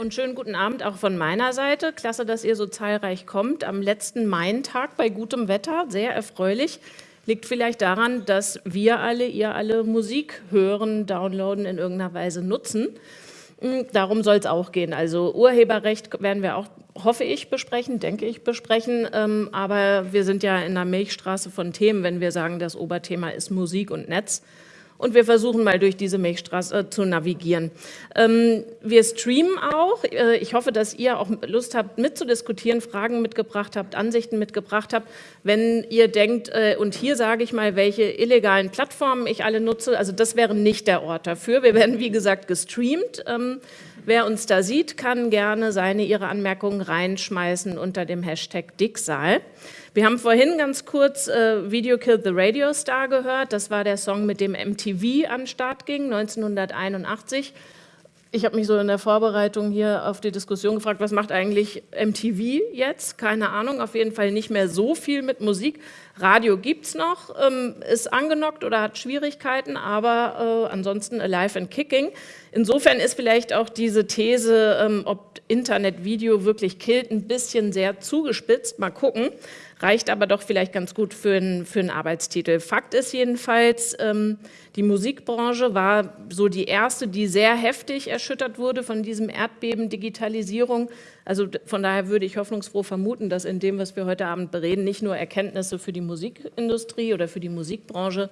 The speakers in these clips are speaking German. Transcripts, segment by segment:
und schönen guten Abend auch von meiner Seite. Klasse, dass ihr so zahlreich kommt. Am letzten Main-Tag bei gutem Wetter, sehr erfreulich. Liegt vielleicht daran, dass wir alle, ihr alle Musik hören, downloaden, in irgendeiner Weise nutzen. Hm, darum soll es auch gehen. Also Urheberrecht werden wir auch, hoffe ich, besprechen, denke ich, besprechen. Ähm, aber wir sind ja in einer Milchstraße von Themen, wenn wir sagen, das Oberthema ist Musik und Netz und wir versuchen mal durch diese Milchstraße äh, zu navigieren. Ähm, wir streamen auch. Äh, ich hoffe, dass ihr auch Lust habt, mitzudiskutieren, Fragen mitgebracht habt, Ansichten mitgebracht habt. Wenn ihr denkt, äh, und hier sage ich mal, welche illegalen Plattformen ich alle nutze, also das wäre nicht der Ort dafür. Wir werden, wie gesagt, gestreamt. Ähm, wer uns da sieht, kann gerne seine, ihre Anmerkungen reinschmeißen unter dem Hashtag Dicksaal. Wir haben vorhin ganz kurz äh, Video Killed the Radio Star gehört. Das war der Song, mit dem MTV an den Start ging, 1981. Ich habe mich so in der Vorbereitung hier auf die Diskussion gefragt, was macht eigentlich MTV jetzt? Keine Ahnung, auf jeden Fall nicht mehr so viel mit Musik. Radio gibt es noch, ähm, ist angenockt oder hat Schwierigkeiten, aber äh, ansonsten alive and kicking. Insofern ist vielleicht auch diese These, ähm, ob Internet Video wirklich killt, ein bisschen sehr zugespitzt. Mal gucken reicht aber doch vielleicht ganz gut für einen, für einen Arbeitstitel. Fakt ist jedenfalls, ähm, die Musikbranche war so die erste, die sehr heftig erschüttert wurde von diesem Erdbeben Digitalisierung. Also von daher würde ich hoffnungsfroh vermuten, dass in dem, was wir heute Abend bereden, nicht nur Erkenntnisse für die Musikindustrie oder für die Musikbranche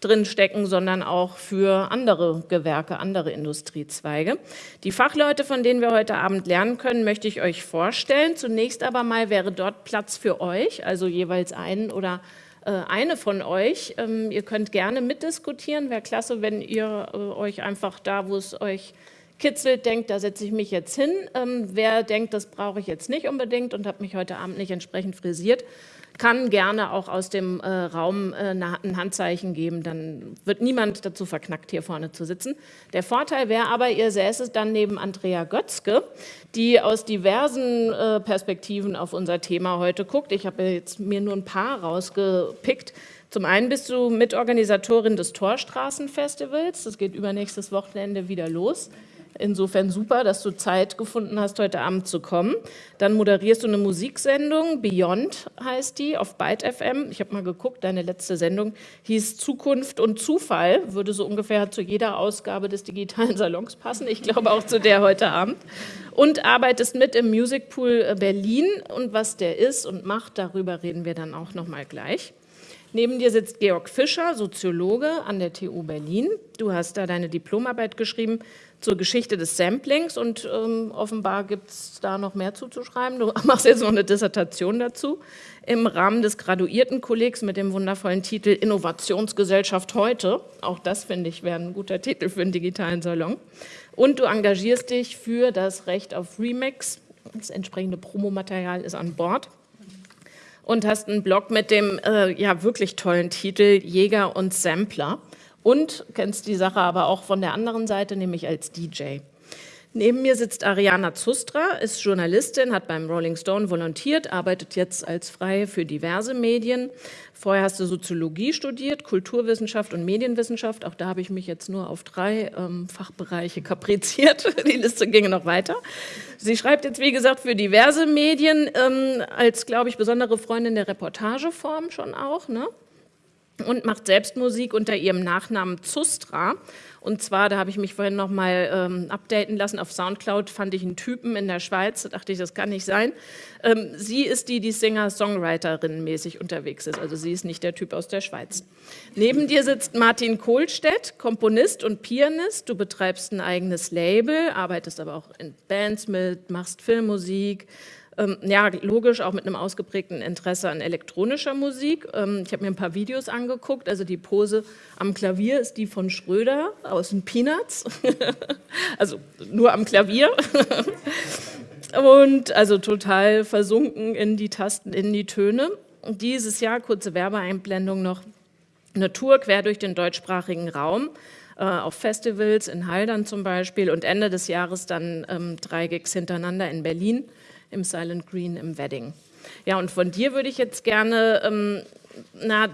drinstecken, sondern auch für andere Gewerke, andere Industriezweige. Die Fachleute, von denen wir heute Abend lernen können, möchte ich euch vorstellen. Zunächst aber mal wäre dort Platz für euch, also jeweils einen oder äh, eine von euch. Ähm, ihr könnt gerne mitdiskutieren. Wäre klasse, wenn ihr äh, euch einfach da, wo es euch kitzelt, denkt, da setze ich mich jetzt hin. Ähm, wer denkt, das brauche ich jetzt nicht unbedingt und habe mich heute Abend nicht entsprechend frisiert, kann gerne auch aus dem äh, Raum äh, ein Handzeichen geben, dann wird niemand dazu verknackt, hier vorne zu sitzen. Der Vorteil wäre aber, ihr säßet dann neben Andrea Götzke, die aus diversen äh, Perspektiven auf unser Thema heute guckt. Ich habe jetzt mir nur ein paar rausgepickt. Zum einen bist du Mitorganisatorin des Torstraßenfestivals, das geht übernächstes Wochenende wieder los. Insofern super, dass du Zeit gefunden hast, heute Abend zu kommen. Dann moderierst du eine Musiksendung, Beyond heißt die, auf Byte FM. Ich habe mal geguckt, deine letzte Sendung hieß Zukunft und Zufall, würde so ungefähr zu jeder Ausgabe des digitalen Salons passen. Ich glaube auch zu der heute Abend. Und arbeitest mit im Music Pool Berlin. Und was der ist und macht, darüber reden wir dann auch noch mal gleich. Neben dir sitzt Georg Fischer, Soziologe an der TU Berlin. Du hast da deine Diplomarbeit geschrieben zur Geschichte des Samplings und ähm, offenbar gibt es da noch mehr zuzuschreiben. Du machst jetzt noch eine Dissertation dazu im Rahmen des Graduiertenkollegs mit dem wundervollen Titel Innovationsgesellschaft heute. Auch das, finde ich, wäre ein guter Titel für einen digitalen Salon. Und du engagierst dich für das Recht auf Remix. Das entsprechende Promomaterial ist an Bord. Und hast einen Blog mit dem äh, ja wirklich tollen Titel Jäger und Sampler und kennst die Sache aber auch von der anderen Seite, nämlich als DJ. Neben mir sitzt Ariana Zustra, ist Journalistin, hat beim Rolling Stone volontiert, arbeitet jetzt als Freie für diverse Medien. Vorher hast du Soziologie studiert, Kulturwissenschaft und Medienwissenschaft. Auch da habe ich mich jetzt nur auf drei ähm, Fachbereiche kapriziert. Die Liste ginge noch weiter. Sie schreibt jetzt, wie gesagt, für diverse Medien, ähm, als, glaube ich, besondere Freundin der Reportageform schon auch. Ne? Und macht selbst Musik unter ihrem Nachnamen Zustra. Und zwar, da habe ich mich vorhin noch mal ähm, updaten lassen, auf Soundcloud fand ich einen Typen in der Schweiz, da dachte ich, das kann nicht sein. Ähm, sie ist die, die Singer-Songwriterin mäßig unterwegs ist, also sie ist nicht der Typ aus der Schweiz. Neben dir sitzt Martin Kohlstedt, Komponist und Pianist. Du betreibst ein eigenes Label, arbeitest aber auch in Bands mit, machst Filmmusik, ja, logisch auch mit einem ausgeprägten Interesse an elektronischer Musik. Ähm, ich habe mir ein paar Videos angeguckt. Also die Pose am Klavier ist die von Schröder aus den Peanuts. also nur am Klavier. Und also total versunken in die Tasten, in die Töne. Dieses Jahr, kurze Werbeeinblendung noch, eine Tour quer durch den deutschsprachigen Raum äh, auf Festivals in Haldern zum Beispiel und Ende des Jahres dann ähm, drei Gigs hintereinander in Berlin im Silent Green im Wedding. Ja, und von dir würde ich jetzt gerne, ähm, na,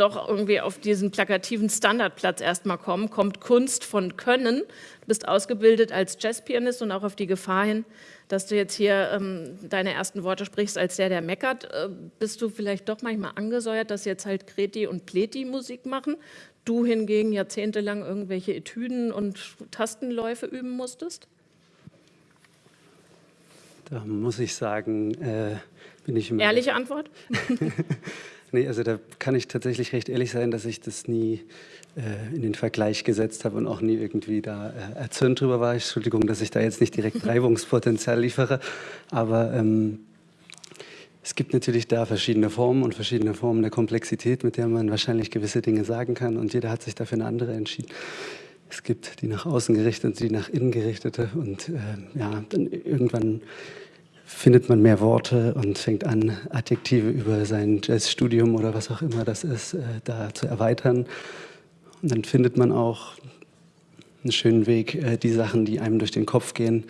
doch irgendwie auf diesen plakativen Standardplatz erstmal kommen, kommt Kunst von Können. Du bist ausgebildet als Jazzpianist und auch auf die Gefahr hin, dass du jetzt hier ähm, deine ersten Worte sprichst als der, der meckert. Äh, bist du vielleicht doch manchmal angesäuert, dass jetzt halt Kreti und Pleti Musik machen? Du hingegen jahrzehntelang irgendwelche Etüden und Tastenläufe üben musstest? Da muss ich sagen, äh, bin ich... Ehrliche Antwort? nee, also da kann ich tatsächlich recht ehrlich sein, dass ich das nie äh, in den Vergleich gesetzt habe und auch nie irgendwie da äh, erzürnt drüber war. Entschuldigung, dass ich da jetzt nicht direkt Reibungspotenzial liefere, aber ähm, es gibt natürlich da verschiedene Formen und verschiedene Formen der Komplexität, mit der man wahrscheinlich gewisse Dinge sagen kann und jeder hat sich dafür eine andere entschieden. Es gibt die nach außen gerichtete, die nach innen gerichtete und äh, ja, dann irgendwann findet man mehr Worte und fängt an, Adjektive über sein Jazzstudium oder was auch immer das ist, äh, da zu erweitern. Und dann findet man auch einen schönen Weg, äh, die Sachen, die einem durch den Kopf gehen,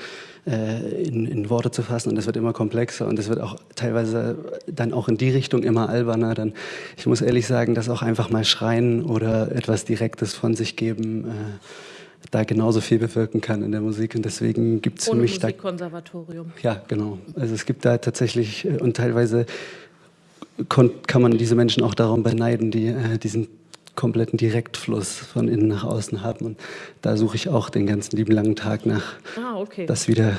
äh, in, in, Worte zu fassen. Und das wird immer komplexer und es wird auch teilweise dann auch in die Richtung immer alberner. Dann, ich muss ehrlich sagen, dass auch einfach mal schreien oder etwas Direktes von sich geben, äh, da genauso viel bewirken kann in der Musik. Und deswegen gibt es für mich da... Musikkonservatorium. Ja, genau. Also es gibt da tatsächlich und teilweise kann man diese Menschen auch darum beneiden, die diesen kompletten Direktfluss von innen nach außen haben. Und da suche ich auch den ganzen lieben langen Tag nach, ah, okay. das, wieder,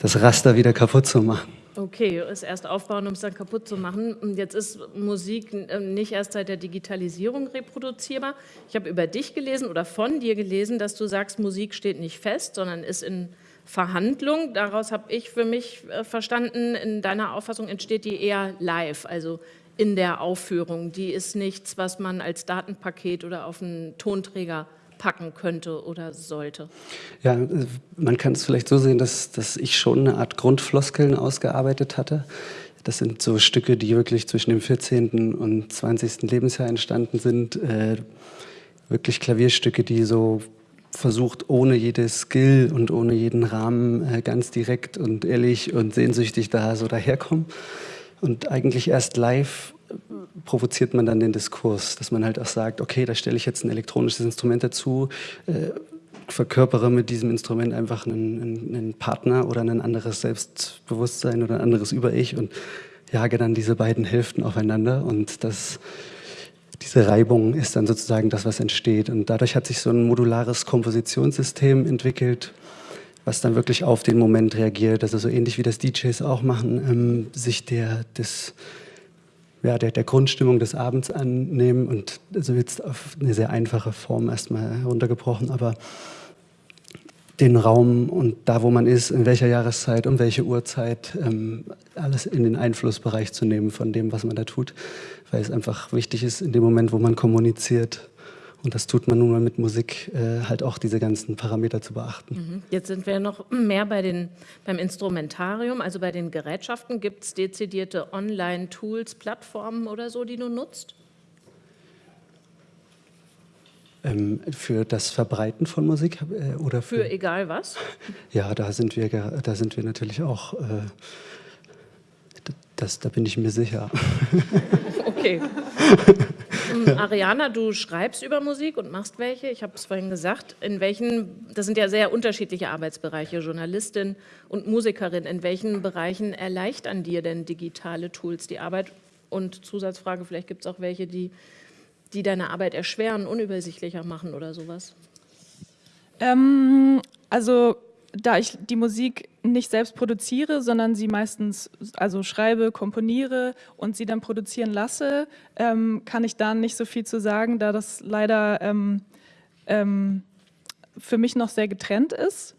das Raster wieder kaputt zu machen. Okay, es erst aufbauen, um es dann kaputt zu machen. Und jetzt ist Musik ähm, nicht erst seit der Digitalisierung reproduzierbar. Ich habe über dich gelesen oder von dir gelesen, dass du sagst, Musik steht nicht fest, sondern ist in Verhandlung. Daraus habe ich für mich äh, verstanden, in deiner Auffassung entsteht die eher live, also in der Aufführung. Die ist nichts, was man als Datenpaket oder auf einen Tonträger packen könnte oder sollte. Ja, man kann es vielleicht so sehen, dass, dass ich schon eine Art Grundfloskeln ausgearbeitet hatte. Das sind so Stücke, die wirklich zwischen dem 14. und 20. Lebensjahr entstanden sind. Äh, wirklich Klavierstücke, die so versucht, ohne jede Skill und ohne jeden Rahmen äh, ganz direkt und ehrlich und sehnsüchtig da so daherkommen. Und eigentlich erst live provoziert man dann den Diskurs, dass man halt auch sagt, okay, da stelle ich jetzt ein elektronisches Instrument dazu, äh, verkörpere mit diesem Instrument einfach einen, einen, Partner oder ein anderes Selbstbewusstsein oder ein anderes Über-Ich und jage dann diese beiden Hälften aufeinander und das, diese Reibung ist dann sozusagen das, was entsteht. Und dadurch hat sich so ein modulares Kompositionssystem entwickelt, was dann wirklich auf den Moment reagiert. Also so ähnlich wie das DJs auch machen, ähm, sich der, des, ja, der, der Grundstimmung des Abends annehmen. Und also jetzt auf eine sehr einfache Form erstmal heruntergebrochen, aber den Raum und da, wo man ist, in welcher Jahreszeit, um welche Uhrzeit, ähm, alles in den Einflussbereich zu nehmen von dem, was man da tut, weil es einfach wichtig ist, in dem Moment, wo man kommuniziert, und das tut man nun mal mit Musik, äh, halt auch diese ganzen Parameter zu beachten. Mhm. Jetzt sind wir noch mehr bei den, beim Instrumentarium, also bei den Gerätschaften. Gibt es dezidierte Online-Tools, Plattformen oder so, die du nutzt? Ähm, für das Verbreiten von Musik äh, oder für, für, egal was? Ja, da sind wir, da sind wir natürlich auch. Äh, das, da bin ich mir sicher. Okay. Ariana, du schreibst über Musik und machst welche. Ich habe es vorhin gesagt. In welchen, das sind ja sehr unterschiedliche Arbeitsbereiche, Journalistin und Musikerin. In welchen Bereichen erleichtern dir denn digitale Tools die Arbeit? Und Zusatzfrage, vielleicht gibt es auch welche, die, die deine Arbeit erschweren, unübersichtlicher machen oder sowas. Ähm, also da ich die Musik nicht selbst produziere, sondern sie meistens also schreibe, komponiere und sie dann produzieren lasse, ähm, kann ich da nicht so viel zu sagen, da das leider ähm, ähm, für mich noch sehr getrennt ist.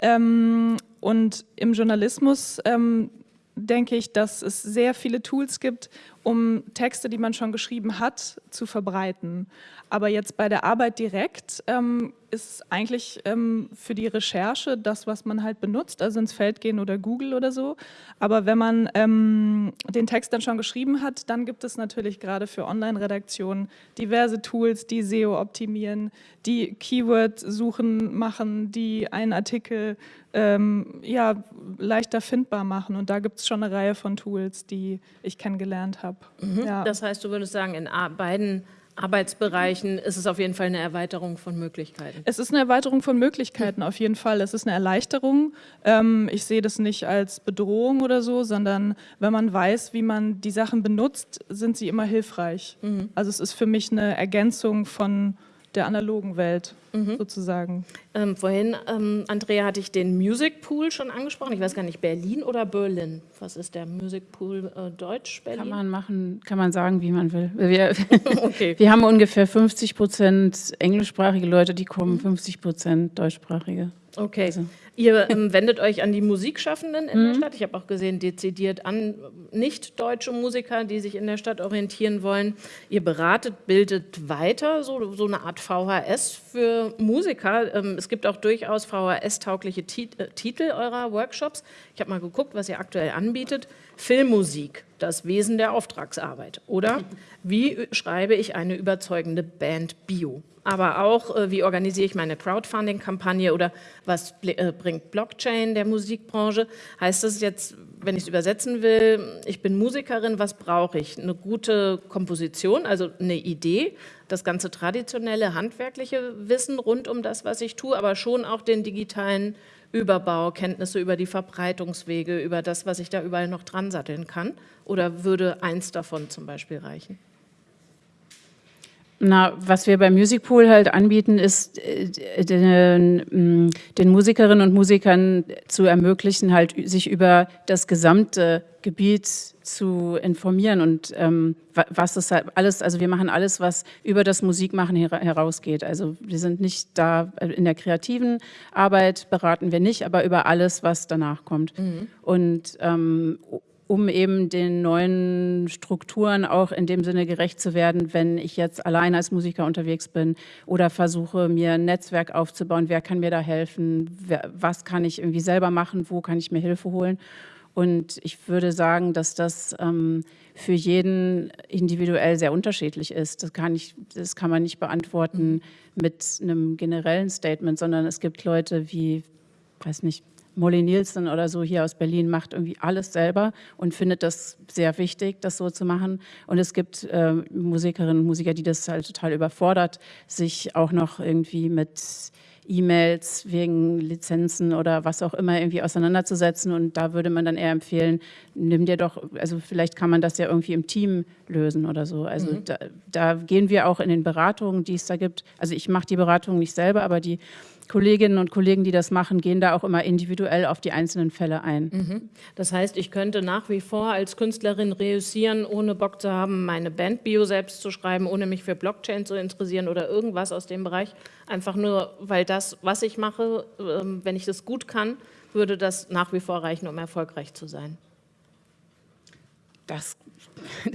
Ähm, und im Journalismus ähm, denke ich, dass es sehr viele Tools gibt, um Texte, die man schon geschrieben hat, zu verbreiten. Aber jetzt bei der Arbeit direkt ähm, ist eigentlich ähm, für die Recherche das, was man halt benutzt, also ins Feld gehen oder Google oder so. Aber wenn man ähm, den Text dann schon geschrieben hat, dann gibt es natürlich gerade für Online-Redaktionen diverse Tools, die SEO optimieren, die Keyword-Suchen machen, die einen Artikel ähm, ja, leichter findbar machen. Und da gibt es schon eine Reihe von Tools, die ich kennengelernt habe. Mhm. Ja. Das heißt, du würdest sagen, in beiden Arbeitsbereichen ist es auf jeden Fall eine Erweiterung von Möglichkeiten. Es ist eine Erweiterung von Möglichkeiten, auf jeden Fall. Es ist eine Erleichterung. Ähm, ich sehe das nicht als Bedrohung oder so, sondern wenn man weiß, wie man die Sachen benutzt, sind sie immer hilfreich. Mhm. Also es ist für mich eine Ergänzung von der analogen Welt mhm. sozusagen. Ähm, vorhin, ähm, Andrea, hatte ich den Music Pool schon angesprochen. Ich weiß gar nicht, Berlin oder Berlin? Was ist der Music Pool äh, Deutsch, Berlin? Kann man machen, kann man sagen, wie man will. Wir, okay. wir haben ungefähr 50 Prozent englischsprachige Leute, die kommen, 50 Prozent deutschsprachige. Okay. Also. Ihr ähm, wendet euch an die Musikschaffenden in mhm. der Stadt. Ich habe auch gesehen, dezidiert an nicht deutsche Musiker, die sich in der Stadt orientieren wollen. Ihr beratet, bildet weiter, so, so eine Art VHS für Musiker. Ähm, es gibt auch durchaus VHS-taugliche Tit äh, Titel eurer Workshops. Ich habe mal geguckt, was ihr aktuell anbietet. Filmmusik, das Wesen der Auftragsarbeit. Oder wie schreibe ich eine überzeugende Band Bio? aber auch, äh, wie organisiere ich meine Crowdfunding-Kampagne oder was äh, bringt Blockchain der Musikbranche. Heißt das jetzt, wenn ich es übersetzen will, ich bin Musikerin, was brauche ich? Eine gute Komposition, also eine Idee, das ganze traditionelle, handwerkliche Wissen rund um das, was ich tue, aber schon auch den digitalen Überbau, Kenntnisse über die Verbreitungswege, über das, was ich da überall noch dran satteln kann? Oder würde eins davon zum Beispiel reichen? Na, was wir beim Music Pool halt anbieten, ist äh, den, mm, den, Musikerinnen und Musikern zu ermöglichen, halt sich über das gesamte Gebiet zu informieren und ähm, was das halt alles, also wir machen alles, was über das Musikmachen her herausgeht. Also wir sind nicht da äh, in der kreativen Arbeit beraten wir nicht, aber über alles, was danach kommt. Mhm. Und ähm, um eben den neuen Strukturen auch in dem Sinne gerecht zu werden, wenn ich jetzt allein als Musiker unterwegs bin oder versuche, mir ein Netzwerk aufzubauen, wer kann mir da helfen, wer, was kann ich irgendwie selber machen, wo kann ich mir Hilfe holen. Und ich würde sagen, dass das ähm, für jeden individuell sehr unterschiedlich ist. Das kann, ich, das kann man nicht beantworten mit einem generellen Statement, sondern es gibt Leute wie, weiß nicht, Molly Nielsen oder so hier aus Berlin macht irgendwie alles selber und findet das sehr wichtig, das so zu machen. Und es gibt äh, Musikerinnen und Musiker, die das halt total überfordert, sich auch noch irgendwie mit E-Mails wegen Lizenzen oder was auch immer irgendwie auseinanderzusetzen. Und da würde man dann eher empfehlen, nimm dir doch, also vielleicht kann man das ja irgendwie im Team lösen oder so. Also mhm. da, da, gehen wir auch in den Beratungen, die es da gibt. Also ich mache die Beratung nicht selber, aber die Kolleginnen und Kollegen, die das machen, gehen da auch immer individuell auf die einzelnen Fälle ein. Mhm. Das heißt, ich könnte nach wie vor als Künstlerin reüssieren, ohne Bock zu haben, meine Bandbio selbst zu schreiben, ohne mich für Blockchain zu interessieren oder irgendwas aus dem Bereich. Einfach nur, weil das, was ich mache, ähm, wenn ich das gut kann, würde das nach wie vor reichen, um erfolgreich zu sein. Das,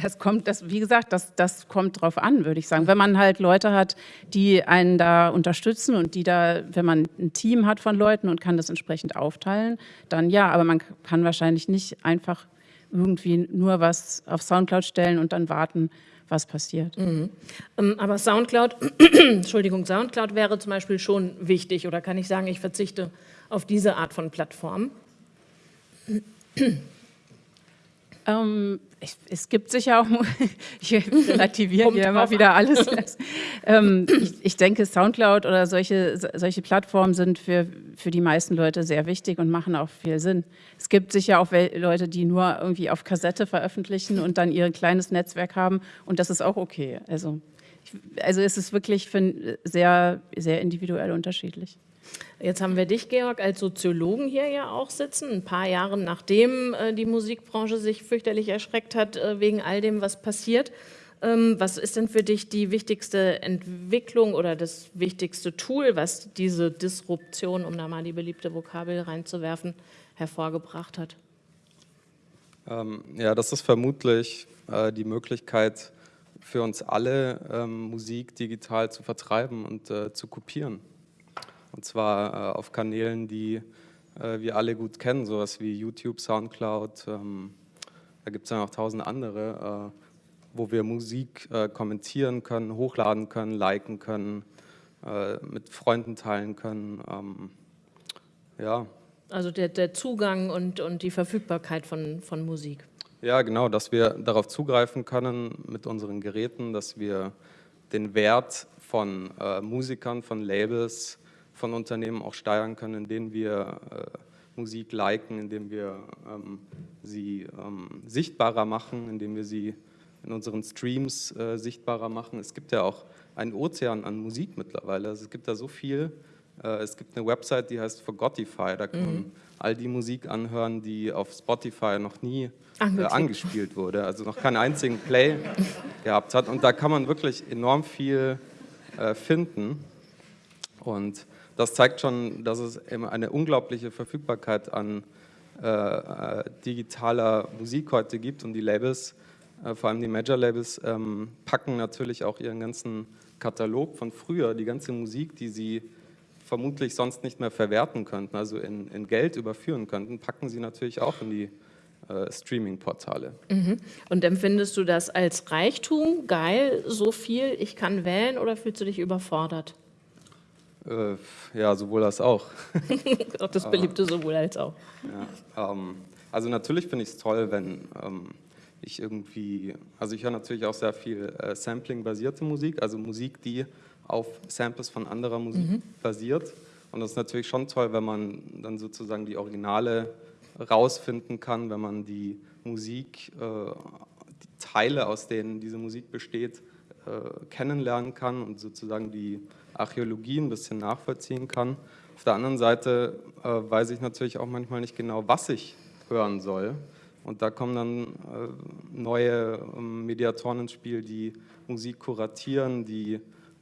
das kommt, das, wie gesagt, das, das kommt drauf an, würde ich sagen. Wenn man halt Leute hat, die einen da unterstützen und die da, wenn man ein Team hat von Leuten und kann das entsprechend aufteilen, dann ja, aber man kann wahrscheinlich nicht einfach irgendwie nur was auf Soundcloud stellen und dann warten, was passiert. Mhm. Ähm, aber Soundcloud, Entschuldigung, Soundcloud wäre zum Beispiel schon wichtig oder kann ich sagen, ich verzichte auf diese Art von Plattform? Ähm, ich, es gibt sicher auch, ich relativiere hier immer wieder alles. ähm, ich, ich, denke, Soundcloud oder solche, solche Plattformen sind für, für die meisten Leute sehr wichtig und machen auch viel Sinn. Es gibt sicher auch Leute, die nur irgendwie auf Kassette veröffentlichen und dann ihr kleines Netzwerk haben und das ist auch okay. Also, ich, also es ist wirklich sehr, sehr individuell unterschiedlich. Jetzt haben wir dich, Georg, als Soziologen hier ja auch sitzen, ein paar Jahre nachdem äh, die Musikbranche sich fürchterlich erschreckt hat äh, wegen all dem, was passiert. Ähm, was ist denn für dich die wichtigste Entwicklung oder das wichtigste Tool, was diese Disruption, um da mal die beliebte Vokabel reinzuwerfen, hervorgebracht hat? Ähm, ja, das ist vermutlich äh, die Möglichkeit für uns alle, ähm, Musik digital zu vertreiben und zu kopieren. Und zwar äh, auf Kanälen, die äh, wir alle gut kennen, sowas wie YouTube, Soundcloud. Ähm, da gibt es ja noch tausend andere, äh, wo wir Musik äh, kommentieren können, hochladen können, liken können, äh, mit Freunden teilen können. Ähm, ja. Also der, der Zugang und, und die Verfügbarkeit von, von Musik. Ja, genau, dass wir darauf zugreifen können mit unseren Geräten, dass wir den Wert von äh, Musikern, von Labels, von Unternehmen auch steuern können, indem wir äh, Musik liken, indem wir ähm, sie ähm, sichtbarer machen, indem wir sie in unseren Streams äh, sichtbarer machen. Es gibt ja auch einen Ozean an Musik mittlerweile. Also es gibt da so viel. Äh, es gibt eine Website, die heißt Forgotify. Da kann mhm. man all die Musik anhören, die auf Spotify noch nie äh, angespielt wurde, also noch keinen einzigen Play gehabt hat. Und da kann man wirklich enorm viel äh, finden. Und das zeigt schon, dass es eben eine unglaubliche Verfügbarkeit an äh, äh, digitaler Musik heute gibt und die Labels, äh, vor allem die Major-Labels, ähm, packen natürlich auch ihren ganzen Katalog von früher, die ganze Musik, die sie vermutlich sonst nicht mehr verwerten könnten, also in, in Geld überführen könnten, packen sie natürlich auch in die äh, Streaming-Portale. Mhm. Und empfindest du das als Reichtum, geil, so viel, ich kann wählen oder fühlst du dich überfordert? Äh, ja, sowohl als auch. auch das beliebte sowohl als auch. Ja, ähm, also natürlich finde ich es toll, wenn ähm, ich irgendwie, also ich höre natürlich auch sehr viel äh, Sampling-basierte Musik, also Musik, die auf Samples von anderer Musik mhm. basiert. Und das ist natürlich schon toll, wenn man dann sozusagen die Originale rausfinden kann, wenn man die Musik, äh, die Teile, aus denen diese Musik besteht, äh, kennenlernen kann und sozusagen die Archäologie ein bisschen nachvollziehen kann. Auf der anderen Seite äh, weiß ich natürlich auch manchmal nicht genau, was ich hören soll. Und da kommen dann äh, neue ähm, Mediatoren ins Spiel, die Musik kuratieren, die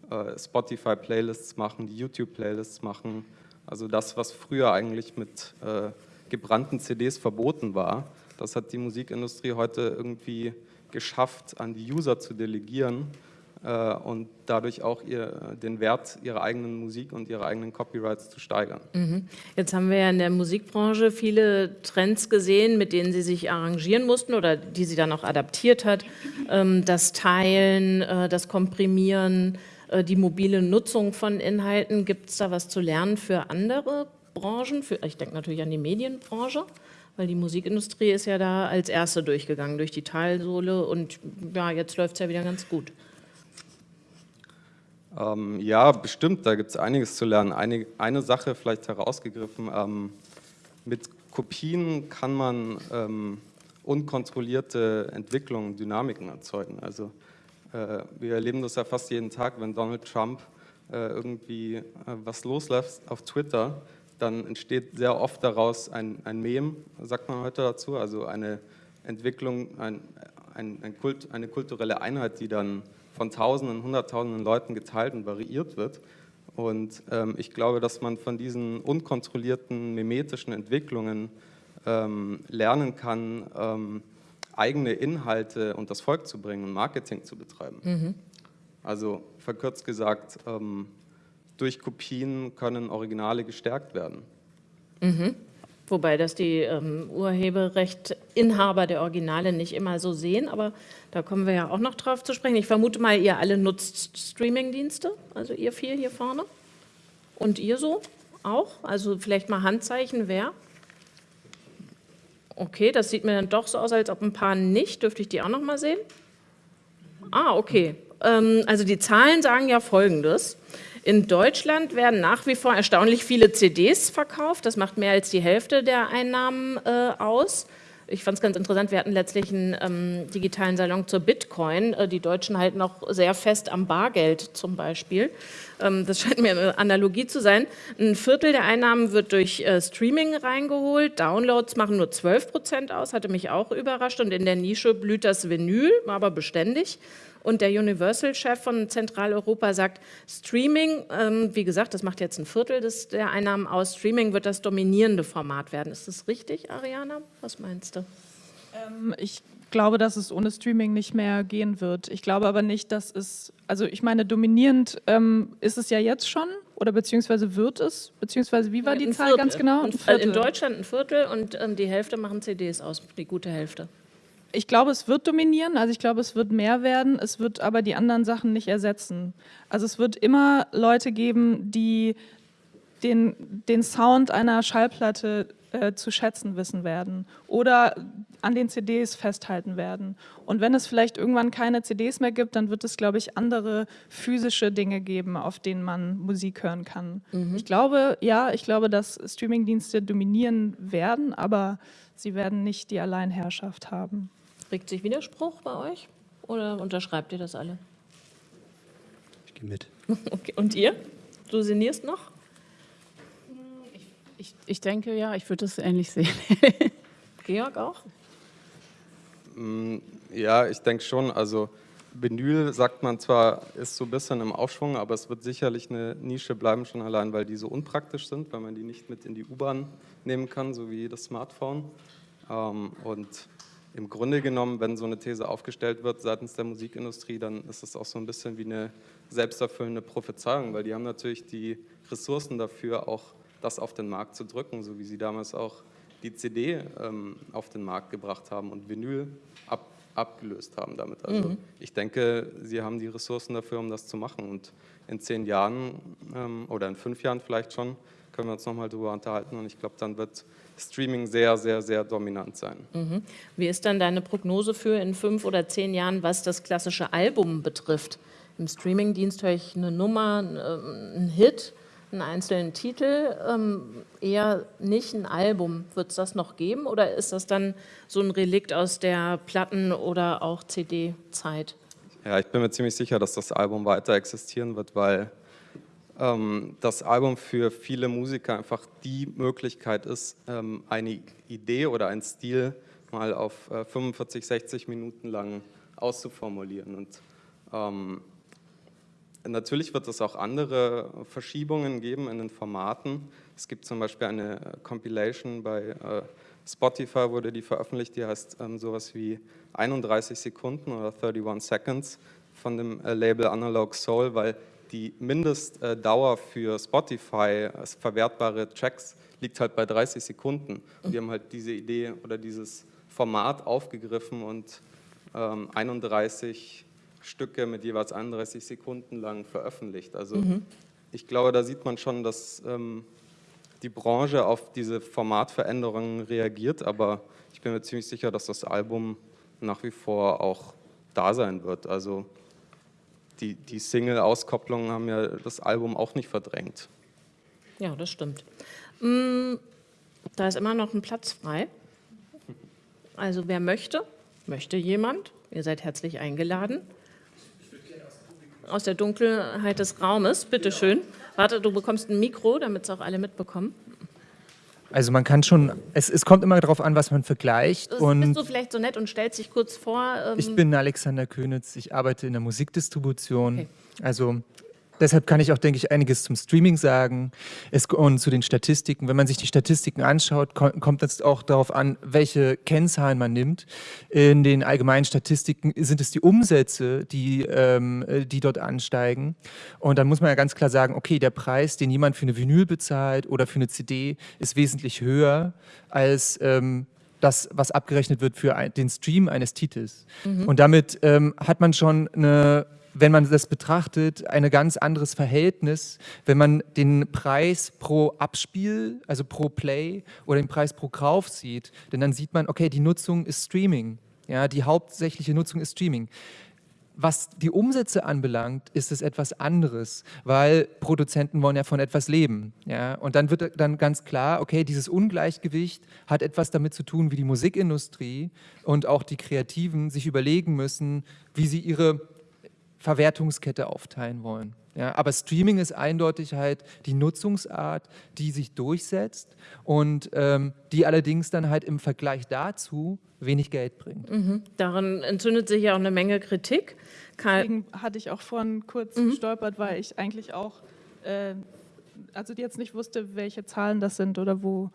äh, Spotify-Playlists machen, die YouTube-Playlists machen. Also das, was früher eigentlich mit äh, gebrannten CDs verboten war, das hat die Musikindustrie heute irgendwie geschafft, an die User zu delegieren und dadurch auch ihr, den Wert ihrer eigenen Musik und ihrer eigenen Copyrights zu steigern. Mhm. Jetzt haben wir ja in der Musikbranche viele Trends gesehen, mit denen Sie sich arrangieren mussten oder die sie dann auch adaptiert hat. Ähm, das Teilen, äh, das Komprimieren, äh, die mobile Nutzung von Inhalten. Gibt es da was zu lernen für andere Branchen? Für, ich denke natürlich an die Medienbranche weil die Musikindustrie ist ja da als erste durchgegangen, durch die Talsohle und ja, jetzt läuft es ja wieder ganz gut. Ähm, ja, bestimmt, da gibt es einiges zu lernen. Eine, eine Sache vielleicht herausgegriffen, ähm, mit Kopien kann man ähm, unkontrollierte Entwicklungen, Dynamiken erzeugen. Also äh, wir erleben das ja fast jeden Tag, wenn Donald Trump äh, irgendwie äh, was loslässt auf Twitter, dann entsteht sehr oft daraus ein, ein Mem, sagt man heute dazu, also eine Entwicklung, ein, ein, ein Kult, eine kulturelle Einheit, die dann von Tausenden, Hunderttausenden Leuten geteilt und variiert wird. Und ähm, ich glaube, dass man von diesen unkontrollierten mimetischen Entwicklungen ähm, lernen kann, ähm, eigene Inhalte und das Volk zu bringen und Marketing zu betreiben. Mhm. Also verkürzt gesagt, ähm, durch Kopien können Originale gestärkt werden. Mhm. Wobei das die ähm, Urheberrechtinhaber der Originale nicht immer so sehen, aber da kommen wir ja auch noch drauf zu sprechen. Ich vermute mal, ihr alle nutzt Streamingdienste, also ihr vier hier vorne. Und ihr so auch? Also vielleicht mal Handzeichen, wer? Okay, das sieht mir dann doch so aus, als ob ein paar nicht. Dürfte ich die auch noch mal sehen? Ah, okay. Ähm, also die Zahlen sagen ja Folgendes. In Deutschland werden nach wie vor erstaunlich viele CDs verkauft. Das macht mehr als die Hälfte der Einnahmen äh, aus. Ich fand es ganz interessant, wir hatten letztlich einen ähm, digitalen Salon zur Bitcoin. Äh, die Deutschen halten noch sehr fest am Bargeld zum Beispiel. Ähm, das scheint mir eine Analogie zu sein. Ein Viertel der Einnahmen wird durch äh, Streaming reingeholt. Downloads machen nur 12 Prozent aus, hatte mich auch überrascht. Und in der Nische blüht das Vinyl, aber beständig. Und der Universal-Chef von Zentraleuropa sagt, Streaming, ähm, wie gesagt, das macht jetzt ein Viertel des, der Einnahmen aus, Streaming wird das dominierende Format werden. Ist das richtig, Ariana? Was meinst du? Ähm, ich glaube, dass es ohne Streaming nicht mehr gehen wird. Ich glaube aber nicht, dass es, also ich meine, dominierend ähm, ist es ja jetzt schon oder beziehungsweise wird es, beziehungsweise wie war die Zahl ganz genau? in Deutschland ein Viertel und ähm, die Hälfte machen CDs aus, die gute Hälfte. Ich glaube, es wird dominieren, also ich glaube, es wird mehr werden, es wird aber die anderen Sachen nicht ersetzen. Also es wird immer Leute geben, die den, den Sound einer Schallplatte äh, zu schätzen wissen werden oder an den CDs festhalten werden. Und wenn es vielleicht irgendwann keine CDs mehr gibt, dann wird es, glaube ich, andere physische Dinge geben, auf denen man Musik hören kann. Mhm. Ich glaube, ja, ich glaube, dass Streamingdienste dominieren werden, aber sie werden nicht die Alleinherrschaft haben. Regt sich Widerspruch bei euch oder unterschreibt ihr das alle? Ich gehe mit. Okay. Und ihr? Du sinnierst noch? Ich, ich, ich denke ja, ich würde es ähnlich sehen. Georg auch? Mm, ja, ich denke schon. Also Vinyl, sagt man zwar, ist so ein bisschen im Aufschwung, aber es wird sicherlich eine Nische bleiben, schon allein, weil die so unpraktisch sind, weil man die nicht mit in die U-Bahn nehmen kann, so wie das Smartphone. Ähm, und im Grunde genommen, wenn so eine These aufgestellt wird seitens der Musikindustrie, dann ist es auch so ein bisschen wie eine selbsterfüllende Prophezeiung, weil die haben natürlich die Ressourcen dafür, auch das auf den Markt zu drücken, so wie sie damals auch die CD ähm, auf den Markt gebracht haben und Vinyl ab, abgelöst haben damit. Also mhm. ich denke, sie haben die Ressourcen dafür, um das zu machen. Und in zehn Jahren ähm, oder in fünf Jahren vielleicht schon können wir uns nochmal darüber unterhalten. Und ich glaube, dann wird Streaming sehr, sehr, sehr dominant sein. Mhm. Wie ist dann deine Prognose für in fünf oder zehn Jahren, was das klassische Album betrifft? Im Streamingdienst höre ich eine Nummer, einen Hit einen einzelnen Titel, ähm, eher nicht ein Album. Wird es das noch geben oder ist das dann so ein Relikt aus der Platten- oder auch CD-Zeit? Ja, ich bin mir ziemlich sicher, dass das Album weiter existieren wird, weil ähm, das Album für viele Musiker einfach die Möglichkeit ist, ähm, eine Idee oder einen Stil mal auf äh, 45, 60 Minuten lang auszuformulieren. Und ähm, Natürlich wird es auch andere Verschiebungen geben in den Formaten. Es gibt zum Beispiel eine Compilation bei äh, Spotify, wurde die veröffentlicht, die heißt ähm, sowas wie 31 Sekunden oder 31 Seconds von dem äh, Label Analog Soul, weil die Mindestdauer für Spotify als verwertbare Tracks liegt halt bei 30 Sekunden. Und die haben halt diese Idee oder dieses Format aufgegriffen und ähm, 31 Stücke mit jeweils 31 Sekunden lang veröffentlicht. Also mhm. ich glaube, da sieht man schon, dass ähm, die Branche auf diese Formatveränderungen reagiert, aber ich bin mir ziemlich sicher, dass das Album nach wie vor auch da sein wird. Also die, die Single-Auskopplungen haben ja das Album auch nicht verdrängt. Ja, das stimmt. Mm, da ist immer noch ein Platz frei. Also wer möchte, möchte jemand, ihr seid herzlich eingeladen aus der Dunkelheit des Raumes. Bitte schön. Warte, du bekommst ein Mikro, damit es auch alle mitbekommen. Also man kann schon, es, es kommt immer darauf an, was man vergleicht. Und bist du vielleicht so nett und stellst dich kurz vor? Ähm ich bin Alexander Könitz, ich arbeite in der Musikdistribution. Okay. Also Deshalb kann ich auch, denke ich, einiges zum Streaming sagen es, und zu den Statistiken. Wenn man sich die Statistiken anschaut, kommt es auch darauf an, welche Kennzahlen man nimmt. In den allgemeinen Statistiken sind es die Umsätze, die, ähm, die dort ansteigen. Und dann muss man ja ganz klar sagen, okay, der Preis, den jemand für eine Vinyl bezahlt oder für eine CD, ist wesentlich höher als ähm, das, was abgerechnet wird für ein, den Stream eines Titels. Mhm. Und damit ähm, hat man schon eine wenn man das betrachtet, ein ganz anderes Verhältnis, wenn man den Preis pro Abspiel, also pro Play oder den Preis pro Kauf sieht. Denn dann sieht man, okay, die Nutzung ist Streaming. Ja, die hauptsächliche Nutzung ist Streaming. Was die Umsätze anbelangt, ist es etwas anderes, weil Produzenten wollen ja von etwas leben. Ja? Und dann wird dann ganz klar, okay, dieses Ungleichgewicht hat etwas damit zu tun, wie die Musikindustrie und auch die Kreativen sich überlegen müssen, wie sie ihre Verwertungskette aufteilen wollen. Ja, aber Streaming ist eindeutig halt die Nutzungsart, die sich durchsetzt und ähm, die allerdings dann halt im Vergleich dazu wenig Geld bringt. Mhm. Daran entzündet sich ja auch eine Menge Kritik. Karl Deswegen hatte ich auch vorhin kurz mhm. gestolpert, weil ich eigentlich auch, äh, also jetzt nicht wusste, welche Zahlen das sind oder wo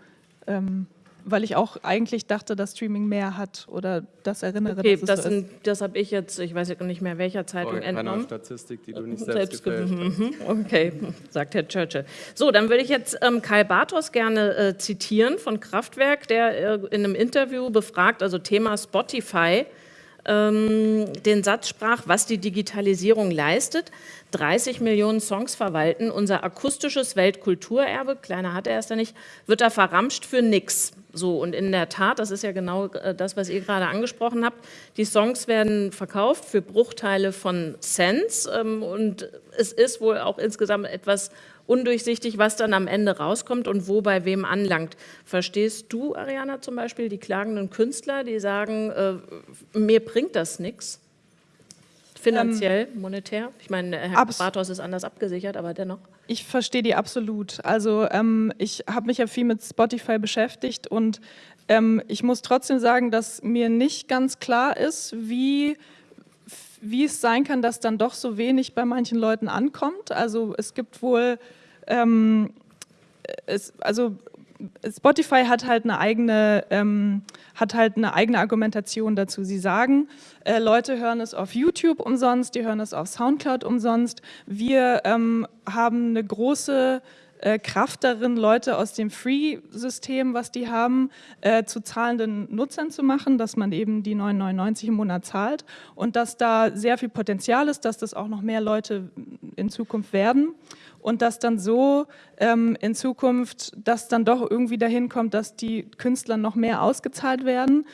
ähm, weil ich auch eigentlich dachte, dass Streaming mehr hat oder das erinnere, okay, dass das, so das habe ich jetzt, ich weiß nicht mehr welcher Zeitung oh, entnommen. Statistik, die du nicht selbst, selbst mhm. Okay, sagt Herr Churchill. So, dann würde ich jetzt ähm, Kai Bartos gerne äh, zitieren von Kraftwerk, der äh, in einem Interview befragt, also Thema Spotify, ähm, den Satz sprach, was die Digitalisierung leistet. 30 Millionen Songs verwalten, unser akustisches Weltkulturerbe, kleiner hat er es ja nicht, wird da verramscht für nix. So, und in der Tat, das ist ja genau äh, das, was ihr gerade angesprochen habt, die Songs werden verkauft für Bruchteile von Cents ähm, und es ist wohl auch insgesamt etwas undurchsichtig, was dann am Ende rauskommt und wo bei wem anlangt. Verstehst du, Ariana, zum Beispiel die klagenden Künstler, die sagen, äh, mir bringt das nichts? Finanziell, ähm, monetär? Ich meine, Herr Bartos ist anders abgesichert, aber dennoch. Ich verstehe die absolut. Also ähm, ich habe mich ja viel mit Spotify beschäftigt und ähm, ich muss trotzdem sagen, dass mir nicht ganz klar ist, wie wie es sein kann, dass dann doch so wenig bei manchen Leuten ankommt. Also es gibt wohl, ähm, es, also Spotify hat halt eine eigene, ähm, hat halt eine eigene Argumentation dazu. Sie sagen, äh, Leute hören es auf YouTube umsonst, die hören es auf Soundcloud umsonst. Wir ähm, haben eine große äh, Kraft darin, Leute aus dem Free-System, was die haben, äh, zu zahlenden Nutzern zu machen, dass man eben die 9,99 im Monat zahlt und dass da sehr viel Potenzial ist, dass das auch noch mehr Leute in Zukunft werden und dass dann so ähm, in Zukunft das dann doch irgendwie dahin kommt, dass die Künstler noch mehr ausgezahlt werden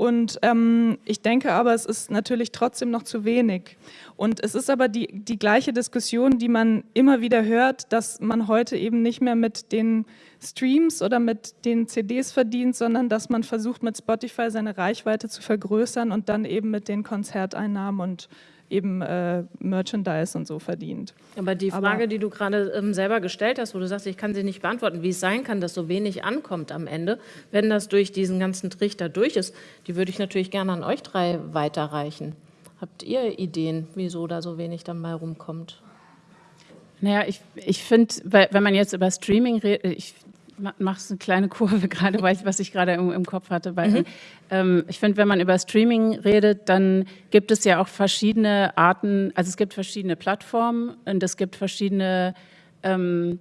und ähm, ich denke aber, es ist natürlich trotzdem noch zu wenig. Und es ist aber die, die gleiche Diskussion, die man immer wieder hört, dass man heute eben nicht mehr mit den Streams oder mit den CDs verdient, sondern dass man versucht, mit Spotify seine Reichweite zu vergrößern und dann eben mit den Konzerteinnahmen und eben äh, Merchandise und so verdient. Aber die Frage, Aber, die du gerade ähm, selber gestellt hast, wo du sagst, ich kann sie nicht beantworten, wie es sein kann, dass so wenig ankommt am Ende, wenn das durch diesen ganzen Trichter durch ist, die würde ich natürlich gerne an euch drei weiterreichen. Habt ihr Ideen, wieso da so wenig dann mal rumkommt? Naja, ich, ich finde, wenn man jetzt über Streaming redet, ich machst eine kleine Kurve gerade, weil ich, was ich gerade im, im, Kopf hatte. Weil, mhm. ähm, ich finde, wenn man über Streaming redet, dann gibt es ja auch verschiedene Arten, also es gibt verschiedene Plattformen und es gibt verschiedene, ähm,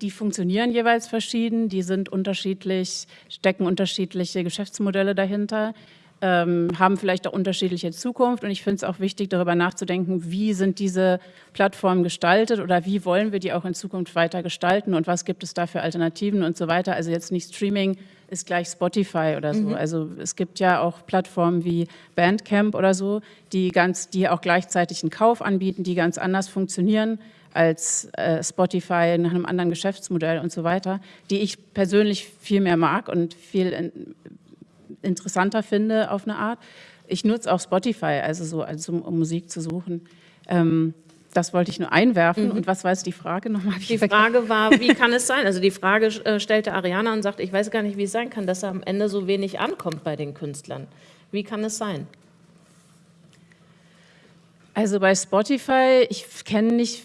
die funktionieren jeweils verschieden, die sind unterschiedlich, stecken unterschiedliche Geschäftsmodelle dahinter ähm, haben vielleicht auch unterschiedliche Zukunft. Und ich finde es auch wichtig, darüber nachzudenken, wie sind diese Plattformen gestaltet oder wie wollen wir die auch in Zukunft weiter gestalten und was gibt es da für Alternativen und so weiter. Also jetzt nicht Streaming ist gleich Spotify oder so. Mhm. Also es gibt ja auch Plattformen wie Bandcamp oder so, die, ganz, die auch gleichzeitig einen Kauf anbieten, die ganz anders funktionieren als äh, Spotify nach einem anderen Geschäftsmodell und so weiter, die ich persönlich viel mehr mag und viel in, interessanter finde auf eine Art. Ich nutze auch Spotify, also so, also um Musik zu suchen. Ähm, das wollte ich nur einwerfen. Mhm. Und was war jetzt die Frage nochmal? Die Frage war, wie kann es sein? Also die Frage äh, stellte Ariana und sagt, ich weiß gar nicht, wie es sein kann, dass am Ende so wenig ankommt bei den Künstlern. Wie kann es sein? Also bei Spotify, ich kenne nicht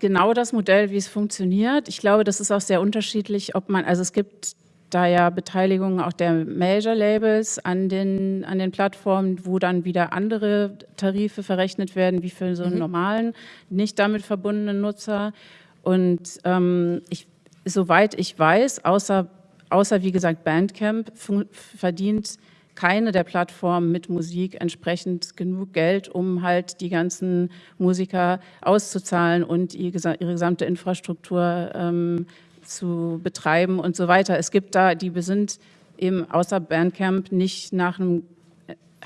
genau das Modell, wie es funktioniert. Ich glaube, das ist auch sehr unterschiedlich, ob man, also es gibt da ja Beteiligungen auch der Major-Labels an den, an den Plattformen, wo dann wieder andere Tarife verrechnet werden, wie für so einen mhm. normalen, nicht damit verbundenen Nutzer. Und ähm, ich, soweit ich weiß, außer, außer wie gesagt Bandcamp, verdient keine der Plattformen mit Musik entsprechend genug Geld, um halt die ganzen Musiker auszuzahlen und ihre gesamte Infrastruktur ähm, zu betreiben und so weiter. Es gibt da, die sind eben außer Bandcamp nicht nach einem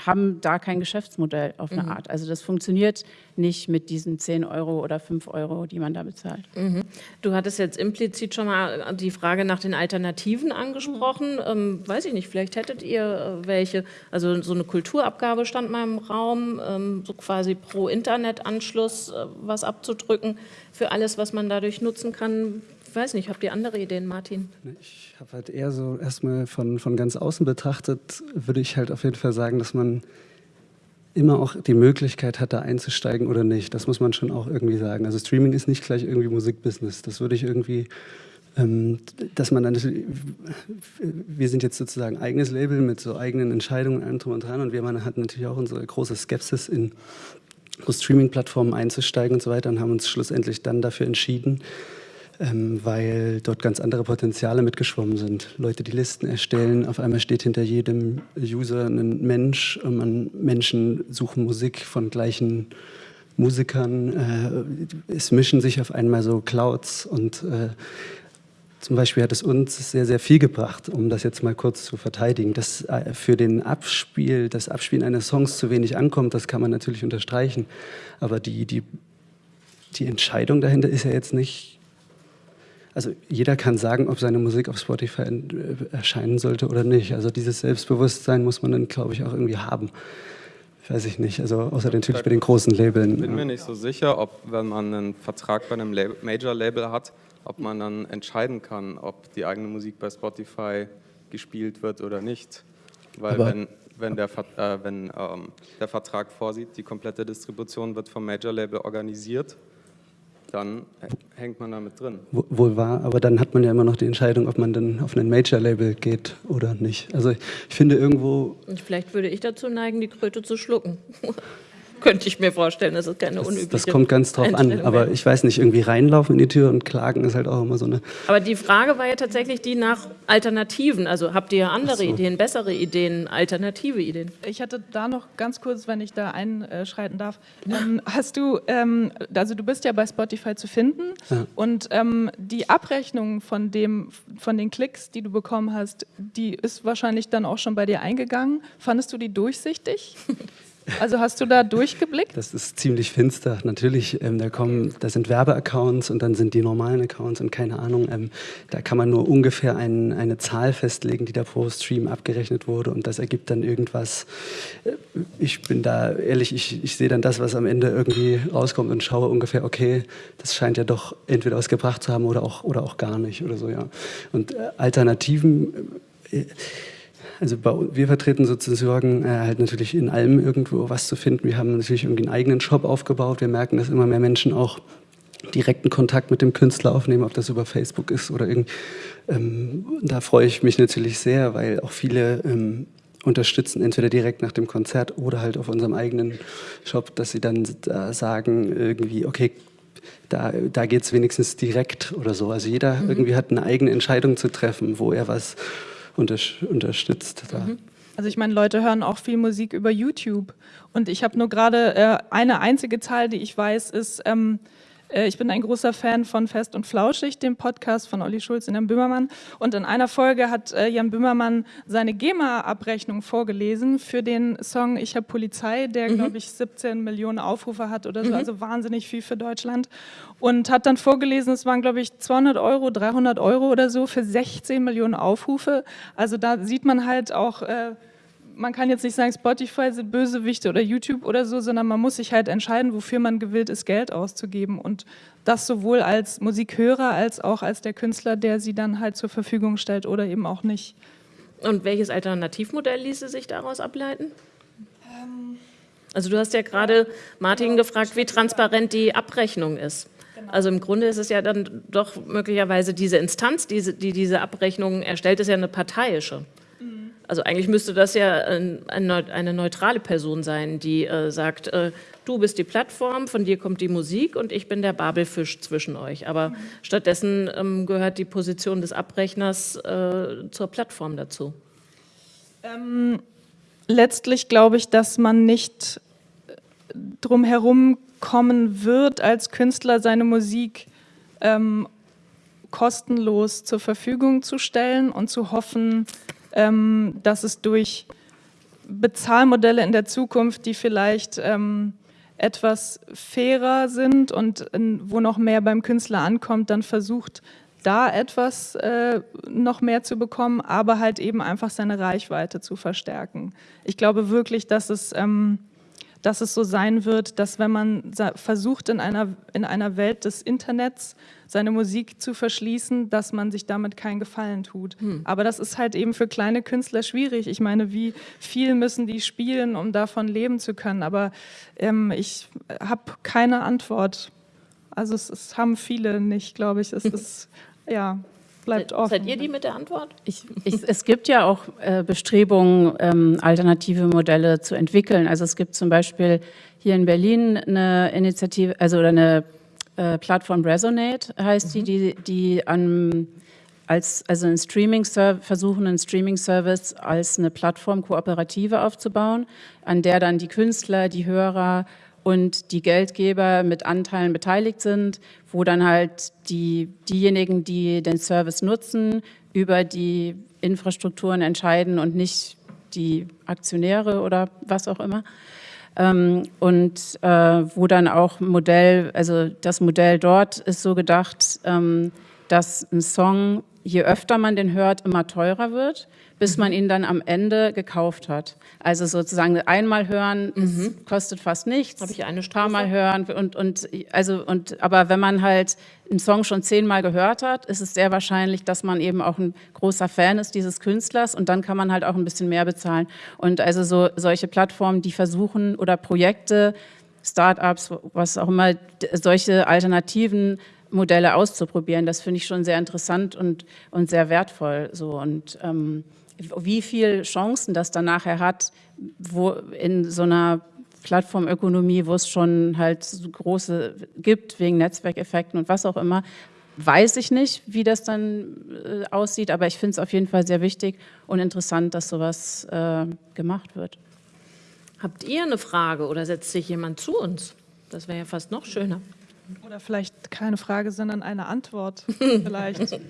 haben da kein Geschäftsmodell auf eine mhm. Art. Also das funktioniert nicht mit diesen 10 Euro oder 5 Euro, die man da bezahlt. Mhm. Du hattest jetzt implizit schon mal die Frage nach den Alternativen angesprochen. Mhm. Ähm, weiß ich nicht, vielleicht hättet ihr äh, welche. Also so eine Kulturabgabe stand mal im Raum, ähm, so quasi pro Internetanschluss äh, was abzudrücken für alles, was man dadurch nutzen kann. Weiß nicht, habt ihr andere Ideen, Martin? Ich habe halt eher so erstmal von, von ganz außen betrachtet, würde ich halt auf jeden Fall sagen, dass man immer auch die Möglichkeit hat, da einzusteigen oder nicht. Das muss man schon auch irgendwie sagen. Also Streaming ist nicht gleich irgendwie Musikbusiness. Das würde ich irgendwie, ähm, dass man dann, wir sind jetzt sozusagen eigenes Label mit so eigenen Entscheidungen, allem drum und dran und wir hatten natürlich auch unsere große Skepsis in Streaming-Plattformen einzusteigen und so weiter und haben uns schlussendlich dann dafür entschieden, ähm, weil dort ganz andere Potenziale mitgeschwommen sind. Leute, die Listen erstellen, auf einmal steht hinter jedem User ein Mensch und man, Menschen suchen Musik von gleichen Musikern. Äh, es mischen sich auf einmal so Clouds und äh, zum Beispiel hat es uns sehr, sehr viel gebracht, um das jetzt mal kurz zu verteidigen. Dass äh, für den Abspiel, das Abspielen eines Songs zu wenig ankommt, das kann man natürlich unterstreichen. Aber die, die, die Entscheidung dahinter ist ja jetzt nicht, also jeder kann sagen, ob seine Musik auf Spotify äh, erscheinen sollte oder nicht. Also dieses Selbstbewusstsein muss man dann, glaube ich, auch irgendwie haben. Weiß ich nicht, also außer natürlich bei den großen Labeln. Ich bin mir nicht so sicher, ob, wenn man einen Vertrag bei einem Major-Label hat, ob man dann entscheiden kann, ob die eigene Musik bei Spotify gespielt wird oder nicht. Weil Aber wenn, wenn, der, äh, wenn ähm, der Vertrag vorsieht, die komplette Distribution wird vom Major-Label organisiert, dann hängt man damit drin. Wohl wahr, aber dann hat man ja immer noch die Entscheidung, ob man dann auf ein Major-Label geht oder nicht. Also ich, ich finde irgendwo... Vielleicht würde ich dazu neigen, die Kröte zu schlucken. könnte ich mir vorstellen. Das ist keine unübliche Das kommt ganz drauf an, aber ich weiß nicht, irgendwie reinlaufen in die Tür und klagen ist halt auch immer so eine... Aber die Frage war ja tatsächlich die nach Alternativen. Also habt ihr andere so. Ideen, bessere Ideen, alternative Ideen? Ich hatte da noch ganz kurz, wenn ich da einschreiten darf, ähm, hast du, ähm, also du bist ja bei Spotify zu finden ja. und ähm, die Abrechnung von, dem, von den Klicks, die du bekommen hast, die ist wahrscheinlich dann auch schon bei dir eingegangen. Fandest du die durchsichtig? Also hast du da durchgeblickt? Das ist ziemlich finster. Natürlich, ähm, da kommen, da sind Werbeaccounts und dann sind die normalen Accounts und keine Ahnung. Ähm, da kann man nur ungefähr ein, eine Zahl festlegen, die da pro Stream abgerechnet wurde und das ergibt dann irgendwas. Äh, ich bin da ehrlich, ich, ich sehe dann das, was am Ende irgendwie rauskommt und schaue ungefähr, okay, das scheint ja doch entweder was gebracht zu haben oder auch, oder auch gar nicht oder so, ja. Und äh, Alternativen. Äh, also bei, wir vertreten sozusagen äh, halt natürlich in allem irgendwo was zu finden. Wir haben natürlich irgendwie einen eigenen Shop aufgebaut. Wir merken, dass immer mehr Menschen auch direkten Kontakt mit dem Künstler aufnehmen, ob das über Facebook ist oder irgendwie. Ähm, da freue ich mich natürlich sehr, weil auch viele ähm, unterstützen, entweder direkt nach dem Konzert oder halt auf unserem eigenen Shop, dass sie dann da sagen, irgendwie, okay, da, da geht es wenigstens direkt oder so. Also jeder mhm. irgendwie hat eine eigene Entscheidung zu treffen, wo er was unterstützt. Mhm. Also ich meine, Leute hören auch viel Musik über YouTube. Und ich habe nur gerade äh, eine einzige Zahl, die ich weiß, ist, ähm, äh, ich bin ein großer Fan von Fest und Flauschig, dem Podcast von Olli Schulz und Jan Böhmermann. Und in einer Folge hat äh, Jan Böhmermann seine GEMA-Abrechnung vorgelesen für den Song Ich habe Polizei, der, mhm. glaube ich, 17 Millionen Aufrufe hat oder so, mhm. also wahnsinnig viel für Deutschland. Und hat dann vorgelesen, es waren, glaube ich, 200 Euro, 300 Euro oder so für 16 Millionen Aufrufe. Also da sieht man halt auch... Äh, man kann jetzt nicht sagen, Spotify sind Bösewichte oder YouTube oder so, sondern man muss sich halt entscheiden, wofür man gewillt ist, Geld auszugeben. Und das sowohl als Musikhörer als auch als der Künstler, der sie dann halt zur Verfügung stellt oder eben auch nicht. Und welches Alternativmodell ließe sich daraus ableiten? Ähm, also du hast ja gerade Martin gefragt, wie transparent die Abrechnung ist. Genau. Also im Grunde ist es ja dann doch möglicherweise diese Instanz, die, die diese Abrechnung erstellt, ist ja eine parteiische. Also eigentlich müsste das ja eine neutrale Person sein, die äh, sagt, äh, du bist die Plattform, von dir kommt die Musik und ich bin der Babelfisch zwischen euch. Aber mhm. stattdessen ähm, gehört die Position des Abrechners äh, zur Plattform dazu. Ähm, letztlich glaube ich, dass man nicht drum herum kommen wird, als Künstler seine Musik ähm, kostenlos zur Verfügung zu stellen und zu hoffen, ähm, dass es durch Bezahlmodelle in der Zukunft, die vielleicht ähm, etwas fairer sind und in, wo noch mehr beim Künstler ankommt, dann versucht, da etwas äh, noch mehr zu bekommen, aber halt eben einfach seine Reichweite zu verstärken. Ich glaube wirklich, dass es ähm, dass es so sein wird, dass wenn man versucht, in einer, in einer Welt des Internets seine Musik zu verschließen, dass man sich damit keinen Gefallen tut. Hm. Aber das ist halt eben für kleine Künstler schwierig. Ich meine, wie viel müssen die spielen, um davon leben zu können? Aber ähm, ich habe keine Antwort. Also es, es, haben viele nicht, glaube ich. Es ist, ja bleibt offen. Seid ihr die mit der Antwort? Ich, ich, es gibt ja auch äh, Bestrebungen, ähm, alternative Modelle zu entwickeln. Also es gibt zum Beispiel hier in Berlin eine Initiative, also oder eine äh, Plattform Resonate, heißt mhm. die, die, die an, als, also ein Streaming versuchen, einen Streaming-Service als eine Plattform Kooperative aufzubauen, an der dann die Künstler, die Hörer und die Geldgeber mit Anteilen beteiligt sind, wo dann halt die, diejenigen, die den Service nutzen, über die Infrastrukturen entscheiden und nicht die Aktionäre oder was auch immer. Ähm, und äh, wo dann auch Modell, also das Modell dort ist so gedacht, ähm, dass ein Song, je öfter man den hört, immer teurer wird bis man ihn dann am Ende gekauft hat. Also sozusagen einmal hören mhm. kostet fast nichts. Habe ich eine Strophe? Mal hören und und also und aber wenn man halt einen Song schon zehnmal gehört hat, ist es sehr wahrscheinlich, dass man eben auch ein großer Fan ist dieses Künstlers und dann kann man halt auch ein bisschen mehr bezahlen. Und also so solche Plattformen, die versuchen oder Projekte, Startups, was auch immer, solche alternativen Modelle auszuprobieren. Das finde ich schon sehr interessant und, und sehr wertvoll. So. Und ähm, wie viele Chancen das dann nachher hat, wo in so einer Plattformökonomie, wo es schon halt so große gibt, wegen Netzwerkeffekten und was auch immer, weiß ich nicht, wie das dann äh, aussieht, aber ich finde es auf jeden Fall sehr wichtig und interessant, dass sowas äh, gemacht wird. Habt ihr eine Frage oder setzt sich jemand zu uns? Das wäre ja fast noch schöner. Oder vielleicht keine Frage, sondern eine Antwort vielleicht.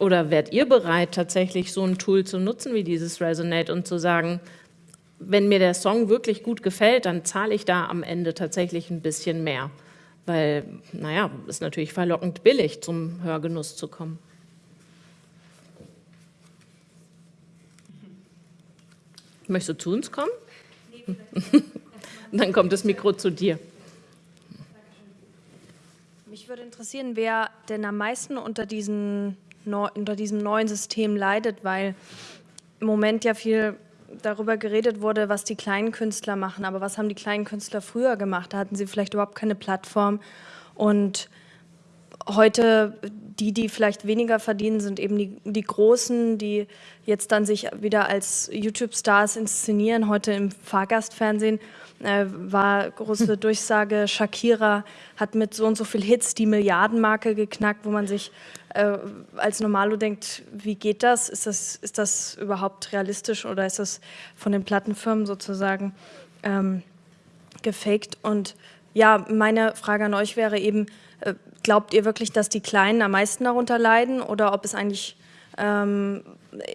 Oder wärt ihr bereit, tatsächlich so ein Tool zu nutzen wie dieses Resonate und zu sagen, wenn mir der Song wirklich gut gefällt, dann zahle ich da am Ende tatsächlich ein bisschen mehr. Weil, naja, ist natürlich verlockend billig, zum Hörgenuss zu kommen. Möchtest du zu uns kommen? Dann kommt das Mikro zu dir. Mich würde interessieren, wer denn am meisten unter diesen unter diesem neuen System leidet, weil im Moment ja viel darüber geredet wurde, was die kleinen Künstler machen. Aber was haben die kleinen Künstler früher gemacht? Da hatten sie vielleicht überhaupt keine Plattform. Und heute, die, die vielleicht weniger verdienen, sind eben die, die Großen, die jetzt dann sich wieder als YouTube-Stars inszenieren. Heute im Fahrgastfernsehen äh, war große Durchsage, Shakira hat mit so und so viel Hits die Milliardenmarke geknackt, wo man sich äh, als Normalo denkt, wie geht das? Ist, das? ist das überhaupt realistisch oder ist das von den Plattenfirmen sozusagen ähm, gefaked? Und ja, meine Frage an euch wäre eben, äh, glaubt ihr wirklich, dass die Kleinen am meisten darunter leiden oder ob es eigentlich ähm,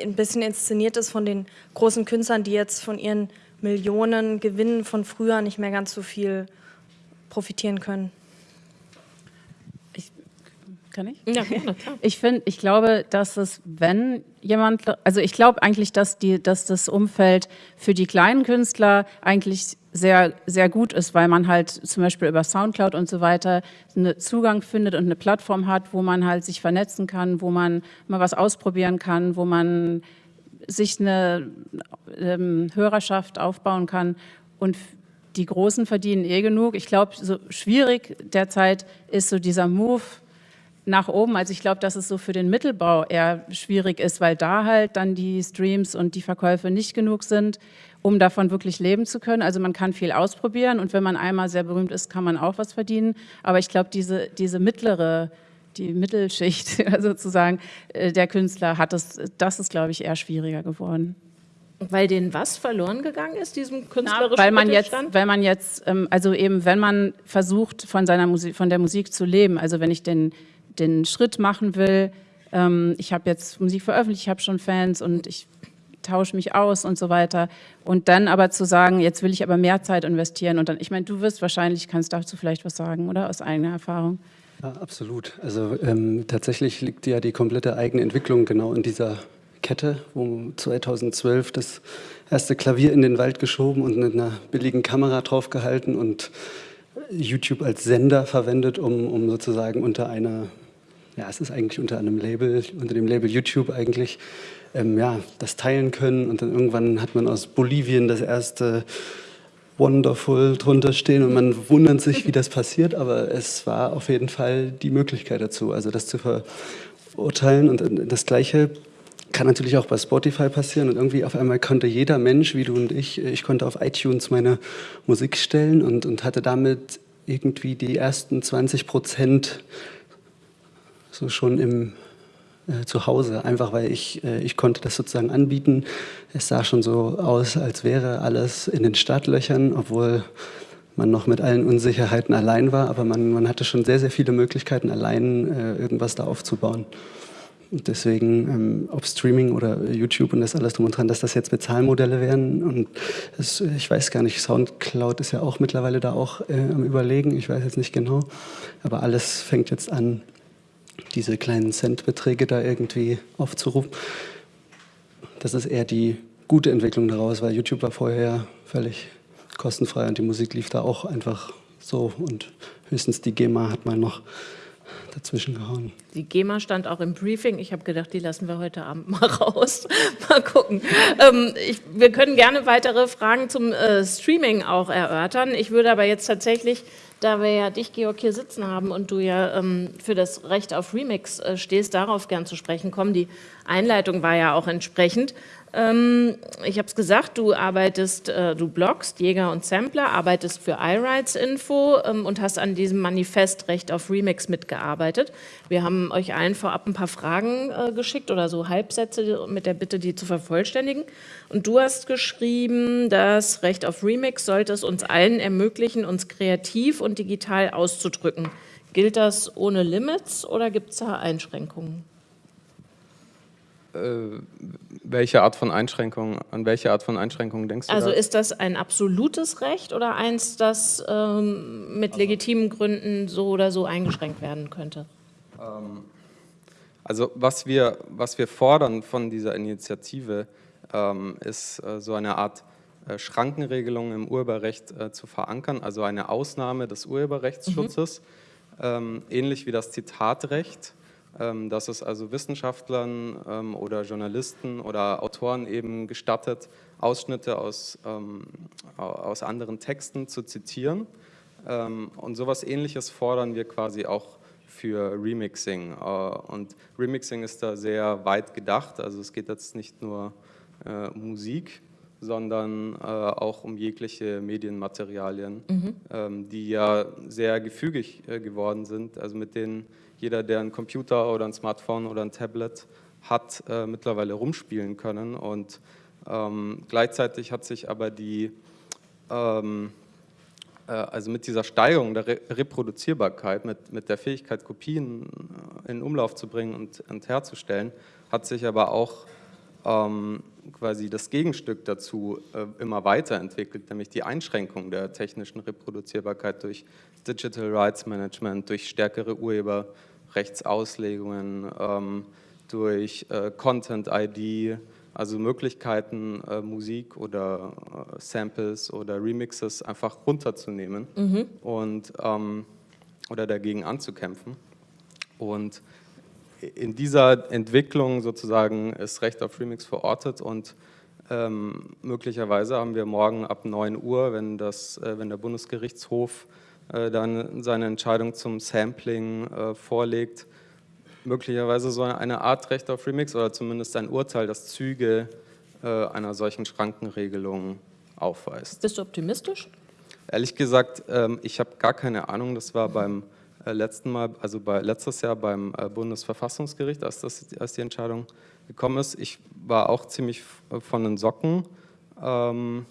ein bisschen inszeniert ist von den großen Künstlern, die jetzt von ihren Millionen Gewinnen von früher nicht mehr ganz so viel profitieren können? Kann ich? Ja, gerne. Ich finde, ich glaube, dass es, wenn jemand, also ich glaube eigentlich, dass die, dass das Umfeld für die kleinen Künstler eigentlich sehr, sehr gut ist, weil man halt zum Beispiel über Soundcloud und so weiter einen Zugang findet und eine Plattform hat, wo man halt sich vernetzen kann, wo man mal was ausprobieren kann, wo man sich eine ähm, Hörerschaft aufbauen kann und die Großen verdienen eh genug. Ich glaube, so schwierig derzeit ist so dieser Move nach oben. Also ich glaube, dass es so für den Mittelbau eher schwierig ist, weil da halt dann die Streams und die Verkäufe nicht genug sind, um davon wirklich leben zu können. Also man kann viel ausprobieren und wenn man einmal sehr berühmt ist, kann man auch was verdienen. Aber ich glaube, diese, diese mittlere, die Mittelschicht sozusagen äh, der Künstler hat es, das ist, glaube ich, eher schwieriger geworden. Weil denen was verloren gegangen ist, diesem künstlerischen Na, weil man jetzt, weil man jetzt, ähm, also eben, wenn man versucht, von seiner Musik, von der Musik zu leben, also wenn ich den den Schritt machen will, ähm, ich habe jetzt Musik veröffentlicht, ich habe schon Fans und ich tausche mich aus und so weiter. Und dann aber zu sagen, jetzt will ich aber mehr Zeit investieren und dann, ich meine, du wirst wahrscheinlich, kannst dazu vielleicht was sagen, oder? Aus eigener Erfahrung. Ja, absolut. Also ähm, tatsächlich liegt ja die komplette eigene Entwicklung genau in dieser Kette, wo 2012 das erste Klavier in den Wald geschoben und mit einer billigen Kamera draufgehalten und YouTube als Sender verwendet, um, um sozusagen unter einer ja, es ist eigentlich unter einem Label, unter dem Label YouTube eigentlich, ähm, ja, das teilen können. Und dann irgendwann hat man aus Bolivien das erste Wonderful drunter stehen und man wundert sich, wie das passiert, aber es war auf jeden Fall die Möglichkeit dazu, also das zu verurteilen. Und das Gleiche kann natürlich auch bei Spotify passieren und irgendwie auf einmal konnte jeder Mensch, wie du und ich, ich konnte auf iTunes meine Musik stellen und, und hatte damit irgendwie die ersten 20 Prozent so schon im äh, zu Hause, einfach weil ich, äh, ich konnte das sozusagen anbieten. Es sah schon so aus, als wäre alles in den Startlöchern, obwohl man noch mit allen Unsicherheiten allein war, aber man, man hatte schon sehr, sehr viele Möglichkeiten, allein äh, irgendwas da aufzubauen. Und deswegen, ähm, ob Streaming oder YouTube und das alles drum und dran, dass das jetzt Bezahlmodelle wären. Und das, ich weiß gar nicht, Soundcloud ist ja auch mittlerweile da auch äh, am Überlegen, ich weiß jetzt nicht genau. Aber alles fängt jetzt an, diese kleinen Centbeträge da irgendwie aufzurufen. Das ist eher die gute Entwicklung daraus, weil YouTube war vorher völlig kostenfrei und die Musik lief da auch einfach so und höchstens die GEMA hat mal noch dazwischen gehauen. Die GEMA stand auch im Briefing. Ich habe gedacht, die lassen wir heute Abend mal raus. mal gucken. Ähm, ich, wir können gerne weitere Fragen zum äh, Streaming auch erörtern. Ich würde aber jetzt tatsächlich da wir ja dich, Georg, hier sitzen haben und du ja ähm, für das Recht auf Remix äh, stehst, darauf gern zu sprechen kommen. Die Einleitung war ja auch entsprechend. Ähm, ich habe es gesagt, du arbeitest, äh, du bloggst Jäger und Sampler, arbeitest für iRights Info ähm, und hast an diesem Manifest Recht auf Remix mitgearbeitet. Wir haben euch allen vorab ein paar Fragen äh, geschickt oder so Halbsätze mit der Bitte, die zu vervollständigen. Und du hast geschrieben, das Recht auf Remix sollte es uns allen ermöglichen, uns kreativ und digital auszudrücken. Gilt das ohne Limits oder gibt es da Einschränkungen? Äh, welche Art von Einschränkungen, an welche Art von Einschränkungen denkst du? Also da? ist das ein absolutes Recht oder eins, das ähm, mit legitimen Gründen so oder so eingeschränkt werden könnte? Ähm, also was wir, was wir fordern von dieser Initiative, ähm, ist äh, so eine Art äh, Schrankenregelung im Urheberrecht äh, zu verankern, also eine Ausnahme des Urheberrechtsschutzes, mhm. ähm, ähnlich wie das Zitatrecht dass es also Wissenschaftlern ähm, oder Journalisten oder Autoren eben gestattet, Ausschnitte aus, ähm, aus anderen Texten zu zitieren. Und sowas ähnliches fordern wir quasi auch für Remixing. Äh, und Remixing ist da sehr weit gedacht, also es geht jetzt nicht nur äh, Musik, sondern äh, auch um jegliche Medienmaterialien, mhm. die ja sehr gefügig geworden sind, also mit denen jeder, der einen Computer oder ein Smartphone oder ein Tablet hat, äh, mittlerweile rumspielen können. Und ähm, gleichzeitig hat sich aber die, ähm, äh, also mit dieser Steigerung der Re Reproduzierbarkeit, mit, mit der Fähigkeit, Kopien äh, in Umlauf zu bringen und, und herzustellen, hat sich aber auch ähm, quasi das Gegenstück dazu äh, immer weiterentwickelt, nämlich die Einschränkung der technischen Reproduzierbarkeit durch Digital Rights Management, durch stärkere Urheberrechtsauslegungen, ähm, durch äh, Content ID, also Möglichkeiten, äh, Musik oder Samples oder Remixes einfach runterzunehmen mhm. und, ähm, oder dagegen anzukämpfen. Und in dieser Entwicklung sozusagen ist Recht auf Remix verortet und ähm, möglicherweise haben wir morgen ab 9 Uhr, wenn, das, äh, wenn der Bundesgerichtshof äh, dann seine Entscheidung zum Sampling äh, vorlegt, möglicherweise so eine Art Recht auf Remix oder zumindest ein Urteil, das Züge äh, einer solchen Schrankenregelung aufweist. Bist du optimistisch? Ehrlich gesagt, ähm, ich habe gar keine Ahnung. Das war beim letzten Mal, also bei, letztes Jahr beim äh, Bundesverfassungsgericht, als, das, als die Entscheidung gekommen ist. Ich war auch ziemlich von den Socken. Ähm,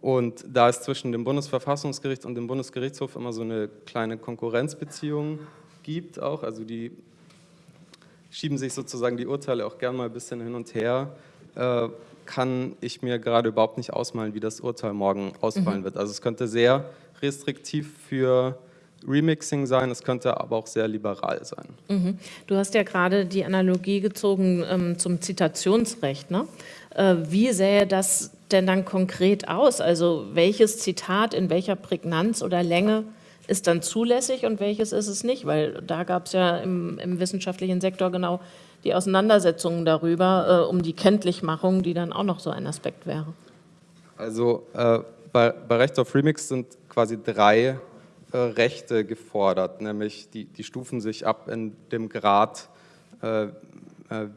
und da es zwischen dem Bundesverfassungsgericht und dem Bundesgerichtshof immer so eine kleine Konkurrenzbeziehung gibt, auch, also die schieben sich sozusagen die Urteile auch gern mal ein bisschen hin und her, äh, kann ich mir gerade überhaupt nicht ausmalen, wie das Urteil morgen ausfallen mhm. wird. Also es könnte sehr restriktiv für Remixing sein, es könnte aber auch sehr liberal sein. Mhm. Du hast ja gerade die Analogie gezogen ähm, zum Zitationsrecht. Ne? Äh, wie sähe das denn dann konkret aus? Also welches Zitat in welcher Prägnanz oder Länge ist dann zulässig und welches ist es nicht? Weil da gab es ja im, im, wissenschaftlichen Sektor genau die Auseinandersetzungen darüber, äh, um die Kenntlichmachung, die dann auch noch so ein Aspekt wäre. Also äh, bei, bei Recht auf Remix sind quasi drei Rechte gefordert, nämlich die, die stufen sich ab in dem Grad äh, äh,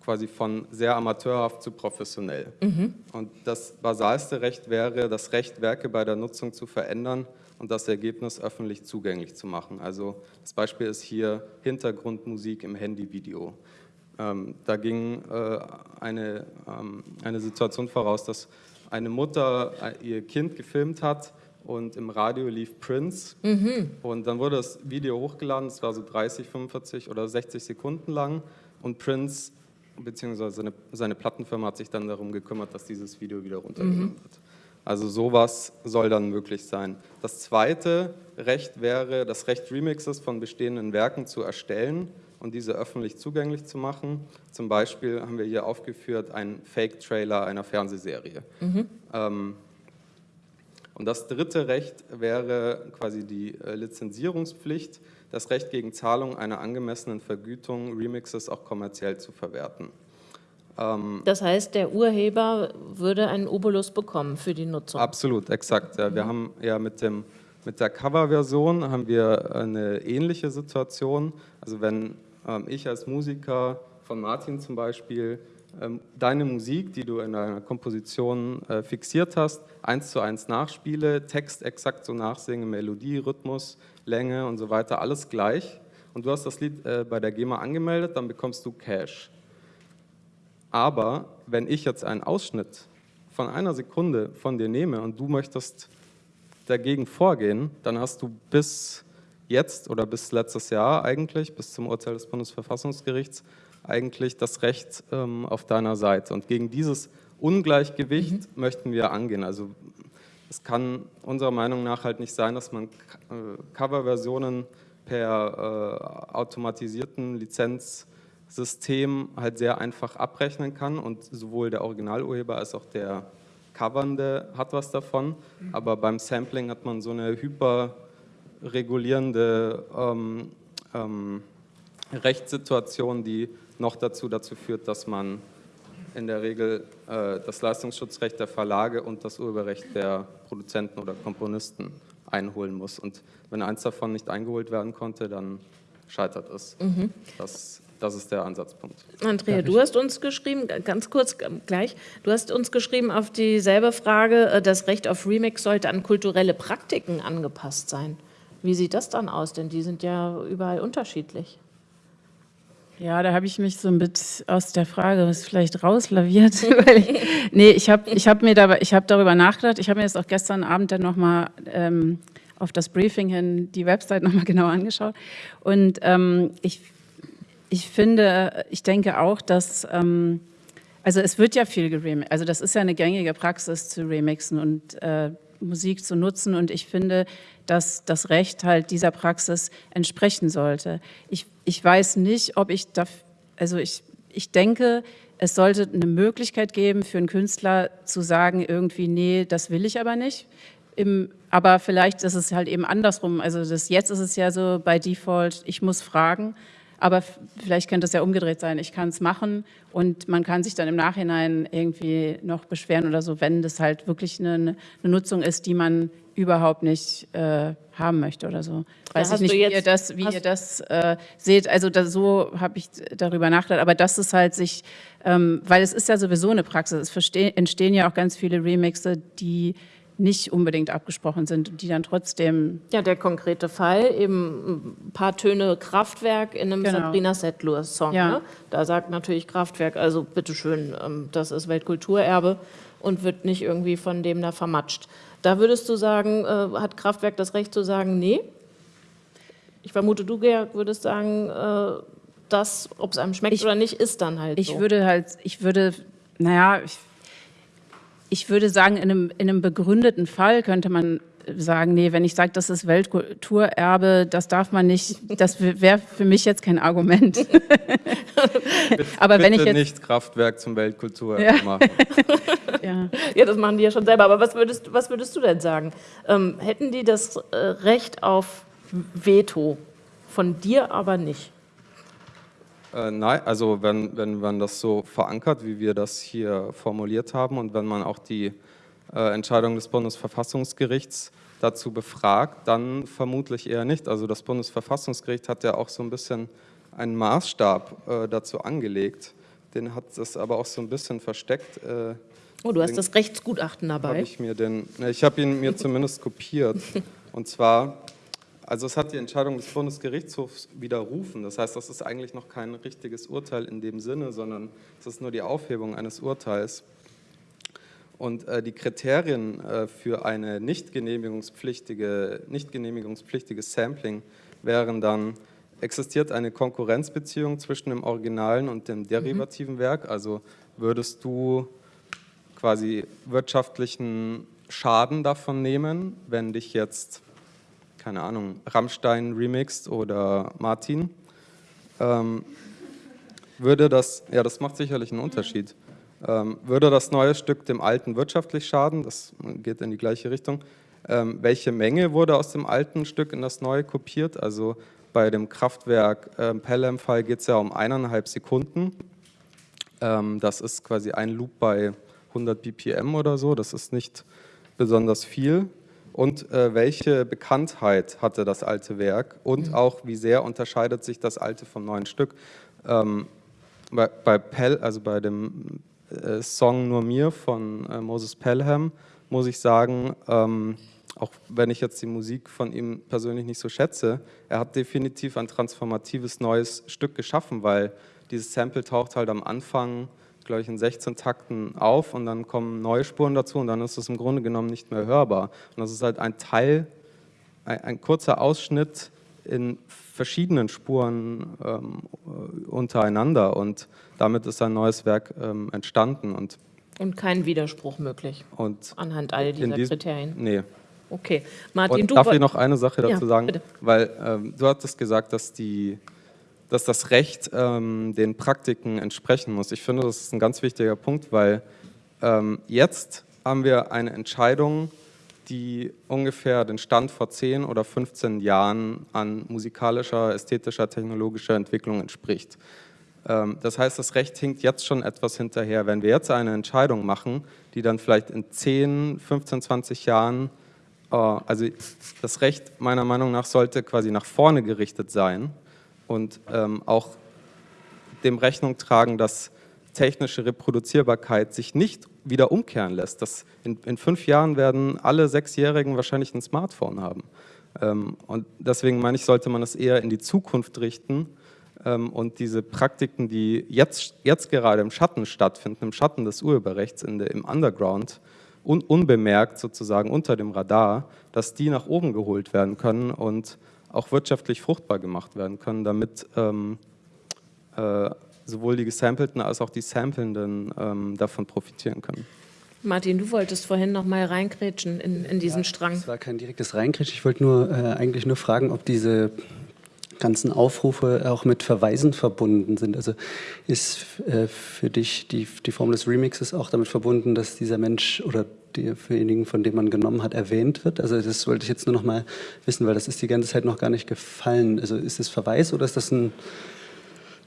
quasi von sehr amateurhaft zu professionell. Mhm. Und das basalste Recht wäre das Recht, Werke bei der Nutzung zu verändern und das Ergebnis öffentlich zugänglich zu machen. Also das Beispiel ist hier Hintergrundmusik im Handyvideo. Ähm, da ging äh, eine, ähm, eine Situation voraus, dass eine Mutter äh, ihr Kind gefilmt hat und im Radio lief Prince mhm. und dann wurde das Video hochgeladen, es war so 30, 45 oder 60 Sekunden lang und Prince bzw. Seine, seine Plattenfirma hat sich dann darum gekümmert, dass dieses Video wieder runtergenommen mhm. wird. Also sowas soll dann möglich sein. Das zweite Recht wäre, das Recht Remixes von bestehenden Werken zu erstellen und diese öffentlich zugänglich zu machen. Zum Beispiel haben wir hier aufgeführt einen Fake-Trailer einer Fernsehserie. Mhm. Ähm, und das dritte Recht wäre quasi die äh, Lizenzierungspflicht, das Recht gegen Zahlung einer angemessenen Vergütung, Remixes auch kommerziell zu verwerten. Ähm, das heißt, der Urheber würde einen Obolus bekommen für die Nutzung? Absolut, exakt. Ja, wir mhm. haben ja mit, dem, mit der Coverversion haben wir eine ähnliche Situation. Also wenn ähm, ich als Musiker von Martin zum Beispiel deine Musik, die du in deiner Komposition äh, fixiert hast, eins zu eins nachspiele, Text exakt so nachsinge, Melodie, Rhythmus, Länge und so weiter, alles gleich. Und du hast das Lied äh, bei der GEMA angemeldet, dann bekommst du Cash. Aber wenn ich jetzt einen Ausschnitt von einer Sekunde von dir nehme und du möchtest dagegen vorgehen, dann hast du bis jetzt oder bis letztes Jahr eigentlich, bis zum Urteil des Bundesverfassungsgerichts, eigentlich das Recht ähm, auf deiner Seite. Und gegen dieses Ungleichgewicht mhm. möchten wir angehen. Also es kann unserer Meinung nach halt nicht sein, dass man äh, Coverversionen per äh, automatisierten Lizenzsystem halt sehr einfach abrechnen kann und sowohl der Originalurheber als auch der Covernde hat was davon, mhm. aber beim Sampling hat man so eine hyperregulierende ähm, ähm, Rechtssituation, die noch dazu dazu führt, dass man in der Regel äh, das Leistungsschutzrecht der Verlage und das Urheberrecht der Produzenten oder Komponisten einholen muss. Und wenn eins davon nicht eingeholt werden konnte, dann scheitert es. Mhm. Das, das ist der Ansatzpunkt. Andrea, du hast uns geschrieben, ganz kurz gleich, du hast uns geschrieben auf dieselbe Frage, äh, das Recht auf Remix sollte an kulturelle Praktiken angepasst sein. Wie sieht das dann aus? Denn die sind ja überall unterschiedlich. Ja, da habe ich mich so ein bisschen aus der Frage was vielleicht rauslaviert. ich, nee, ich habe ich hab mir dabei, ich hab darüber nachgedacht. Ich habe mir jetzt auch gestern Abend dann nochmal ähm, auf das Briefing hin die Website nochmal genau angeschaut. Und ähm, ich, ich finde, ich denke auch, dass, ähm, also es wird ja viel geremixed. Also das ist ja eine gängige Praxis zu remixen und äh, Musik zu nutzen. Und ich finde, dass das Recht halt dieser Praxis entsprechen sollte. Ich, ich weiß nicht, ob ich da, also ich, ich denke, es sollte eine Möglichkeit geben für einen Künstler zu sagen, irgendwie, nee, das will ich aber nicht. Im, aber vielleicht ist es halt eben andersrum. Also das, jetzt ist es ja so bei Default, ich muss fragen, aber vielleicht könnte es ja umgedreht sein. Ich kann es machen und man kann sich dann im Nachhinein irgendwie noch beschweren oder so, wenn das halt wirklich eine, eine Nutzung ist, die man überhaupt nicht äh, haben möchte oder so. Weiß ich nicht, wie ihr das, wie ihr das äh, seht. Also das, so habe ich darüber nachgedacht. Aber das ist halt sich, ähm, weil es ist ja sowieso eine Praxis. Es entstehen ja auch ganz viele Remixe, die nicht unbedingt abgesprochen sind und die dann trotzdem... Ja, der konkrete Fall, eben ein paar Töne Kraftwerk in einem genau. Sabrina Settler-Song. Ja. Ne? Da sagt natürlich Kraftwerk, also bitteschön, ähm, das ist Weltkulturerbe und wird nicht irgendwie von dem da vermatscht. Da würdest du sagen, äh, hat Kraftwerk das Recht zu sagen, nee? Ich vermute, du, Georg, würdest sagen, äh, das, ob es einem schmeckt ich, oder nicht, ist dann halt ich so. Ich würde halt, ich würde, naja, ich ich würde sagen, in einem, in einem begründeten Fall könnte man sagen, nee, wenn ich sage, das ist Weltkulturerbe, das darf man nicht, das wäre für mich jetzt kein Argument. aber Bitte wenn ich jetzt nicht Kraftwerk zum Weltkulturerbe ja. machen. ja. ja, das machen die ja schon selber. Aber was würdest, was würdest du denn sagen? Ähm, hätten die das äh, Recht auf Veto, von dir aber nicht? Äh, nein, also wenn, wenn man das so verankert, wie wir das hier formuliert haben und wenn man auch die äh, Entscheidung des Bundesverfassungsgerichts dazu befragt, dann vermutlich eher nicht. Also das Bundesverfassungsgericht hat ja auch so ein bisschen einen Maßstab äh, dazu angelegt. Den hat es aber auch so ein bisschen versteckt. Äh, oh, du hast das Rechtsgutachten dabei. Hab ich ich habe ihn mir zumindest kopiert. Und zwar, also es hat die Entscheidung des Bundesgerichtshofs widerrufen. Das heißt, das ist eigentlich noch kein richtiges Urteil in dem Sinne, sondern es ist nur die Aufhebung eines Urteils. Und äh, die Kriterien äh, für eine nicht genehmigungspflichtige, nicht genehmigungspflichtiges Sampling wären dann, existiert eine Konkurrenzbeziehung zwischen dem originalen und dem derivativen mhm. Werk? Also würdest du quasi wirtschaftlichen Schaden davon nehmen, wenn dich jetzt, keine Ahnung, Rammstein remixt oder Martin? Ähm, würde das, ja, das macht sicherlich einen Unterschied. Ähm, würde das neue Stück dem alten wirtschaftlich schaden? Das geht in die gleiche Richtung. Ähm, welche Menge wurde aus dem alten Stück in das neue kopiert? Also bei dem Kraftwerk äh, Pelham-Fall geht es ja um eineinhalb Sekunden. Ähm, das ist quasi ein Loop bei 100 BPM oder so. Das ist nicht besonders viel. Und äh, welche Bekanntheit hatte das alte Werk? Und mhm. auch, wie sehr unterscheidet sich das alte vom neuen Stück? Ähm, bei, bei Pell, also bei dem äh, Song Nur mir von äh, Moses Pelham, muss ich sagen, ähm, auch wenn ich jetzt die Musik von ihm persönlich nicht so schätze, er hat definitiv ein transformatives neues Stück geschaffen, weil dieses Sample taucht halt am Anfang, glaube ich, in 16 Takten auf und dann kommen neue Spuren dazu und dann ist es im Grunde genommen nicht mehr hörbar. Und das ist halt ein Teil, ein, ein kurzer Ausschnitt in verschiedenen Spuren ähm, untereinander und damit ist ein neues Werk ähm, entstanden. Und, und kein Widerspruch möglich und anhand all dieser diesem, Kriterien? Nee. Okay, Martin, und du... Darf ich noch eine Sache dazu ja, sagen? Bitte. Weil ähm, du hattest gesagt, dass, die, dass das Recht ähm, den Praktiken entsprechen muss. Ich finde, das ist ein ganz wichtiger Punkt, weil ähm, jetzt haben wir eine Entscheidung, die ungefähr den Stand vor 10 oder 15 Jahren an musikalischer, ästhetischer, technologischer Entwicklung entspricht. Ähm, das heißt, das Recht hinkt jetzt schon etwas hinterher. Wenn wir jetzt eine Entscheidung machen, die dann vielleicht in 10, 15, 20 Jahren, äh, also das Recht meiner Meinung nach sollte quasi nach vorne gerichtet sein und ähm, auch dem Rechnung tragen, dass technische Reproduzierbarkeit sich nicht wieder umkehren lässt. Das in, in fünf Jahren werden alle Sechsjährigen wahrscheinlich ein Smartphone haben. Ähm, und deswegen meine ich, sollte man es eher in die Zukunft richten ähm, und diese Praktiken, die jetzt, jetzt gerade im Schatten stattfinden, im Schatten des Urheberrechts, in der, im Underground, un, unbemerkt sozusagen unter dem Radar, dass die nach oben geholt werden können und auch wirtschaftlich fruchtbar gemacht werden können, damit ähm, äh, sowohl die Gesampelten als auch die Samplenden ähm, davon profitieren können. Martin, du wolltest vorhin noch mal reingrätschen in, in diesen ja, Strang. Das war kein direktes Reingrätschen. Ich wollte nur äh, eigentlich nur fragen, ob diese ganzen Aufrufe auch mit Verweisen verbunden sind. Also ist äh, für dich die, die Form des Remixes auch damit verbunden, dass dieser Mensch oder derjenigen, von dem man genommen hat, erwähnt wird? Also das wollte ich jetzt nur noch mal wissen, weil das ist die ganze Zeit noch gar nicht gefallen. Also ist es Verweis oder ist das ein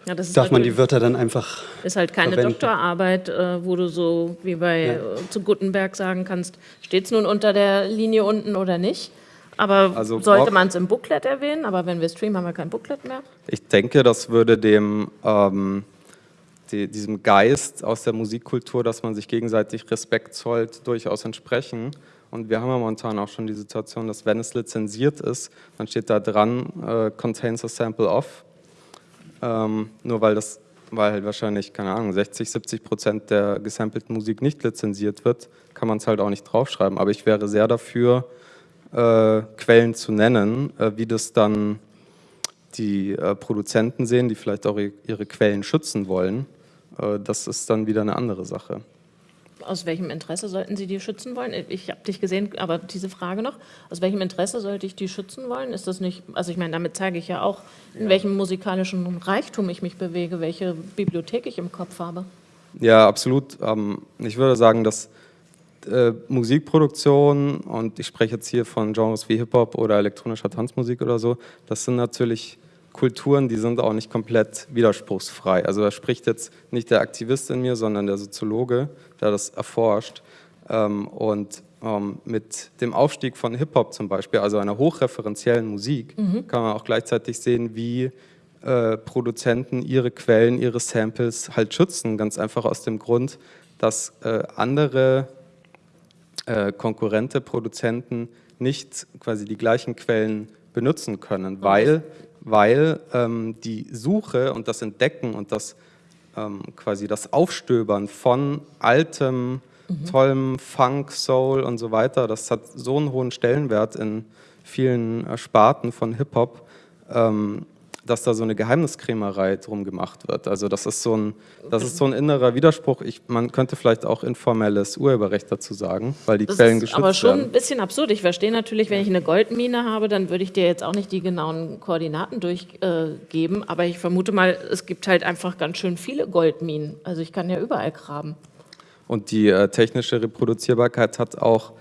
ja, das Darf man die Wörter dann einfach Ist halt keine verwenden. Doktorarbeit, äh, wo du so wie bei ja. äh, zu Gutenberg sagen kannst, steht es nun unter der Linie unten oder nicht? Aber also sollte man es im Booklet erwähnen? Aber wenn wir streamen, haben wir kein Booklet mehr. Ich denke, das würde dem ähm, die, diesem Geist aus der Musikkultur, dass man sich gegenseitig Respekt zollt, durchaus entsprechen. Und wir haben ja momentan auch schon die Situation, dass wenn es lizenziert ist, dann steht da dran, äh, contains a sample of ähm, nur weil das, weil halt wahrscheinlich, keine Ahnung, 60, 70 Prozent der gesampelten Musik nicht lizenziert wird, kann man es halt auch nicht draufschreiben. Aber ich wäre sehr dafür, äh, Quellen zu nennen, äh, wie das dann die äh, Produzenten sehen, die vielleicht auch ihre Quellen schützen wollen. Äh, das ist dann wieder eine andere Sache aus welchem Interesse sollten Sie die schützen wollen? Ich habe dich gesehen, aber diese Frage noch, aus welchem Interesse sollte ich die schützen wollen? Ist das nicht, also ich meine, damit zeige ich ja auch, in ja. welchem musikalischen Reichtum ich mich bewege, welche Bibliothek ich im Kopf habe. Ja, absolut. Ähm, ich würde sagen, dass äh, Musikproduktion, und ich spreche jetzt hier von Genres wie Hip-Hop oder elektronischer Tanzmusik oder so, das sind natürlich Kulturen, die sind auch nicht komplett widerspruchsfrei. Also da spricht jetzt nicht der Aktivist in mir, sondern der Soziologe, der das erforscht. Ähm, und ähm, mit dem Aufstieg von Hip-Hop zum Beispiel, also einer hochreferenziellen Musik, mhm. kann man auch gleichzeitig sehen, wie äh, Produzenten ihre Quellen, ihre Samples halt schützen. Ganz einfach aus dem Grund, dass äh, andere äh, konkurrente Produzenten nicht quasi die gleichen Quellen benutzen können, weil, weil ähm, die Suche und das Entdecken und das ähm, quasi das Aufstöbern von altem, mhm. tollem Funk, Soul und so weiter, das hat so einen hohen Stellenwert in vielen Sparten von Hip-Hop, ähm, dass da so eine Geheimniskrämerei drum gemacht wird. Also das ist so ein, das ist so ein innerer Widerspruch. Ich, man könnte vielleicht auch informelles Urheberrecht dazu sagen, weil die das Quellen geschützt werden. aber schon werden. ein bisschen absurd. Ich verstehe natürlich, wenn ich eine Goldmine habe, dann würde ich dir jetzt auch nicht die genauen Koordinaten durchgeben, äh, aber ich vermute mal, es gibt halt einfach ganz schön viele Goldminen. Also ich kann ja überall graben. Und die äh, technische Reproduzierbarkeit hat auch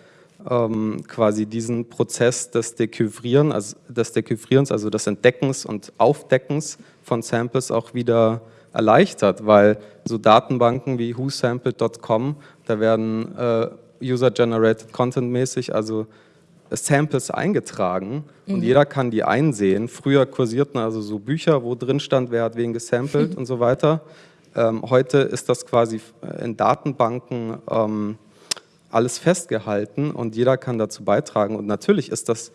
ähm, quasi diesen Prozess des, Dekyvrieren, also des Dekyvrierens, also des Entdeckens und Aufdeckens von Samples auch wieder erleichtert, weil so Datenbanken wie whosampled.com, da werden äh, User-Generated Content mäßig, also Samples eingetragen mhm. und jeder kann die einsehen. Früher kursierten also so Bücher, wo drin stand, wer hat wen gesampelt und so weiter. Ähm, heute ist das quasi in Datenbanken ähm, alles festgehalten und jeder kann dazu beitragen. Und natürlich ist das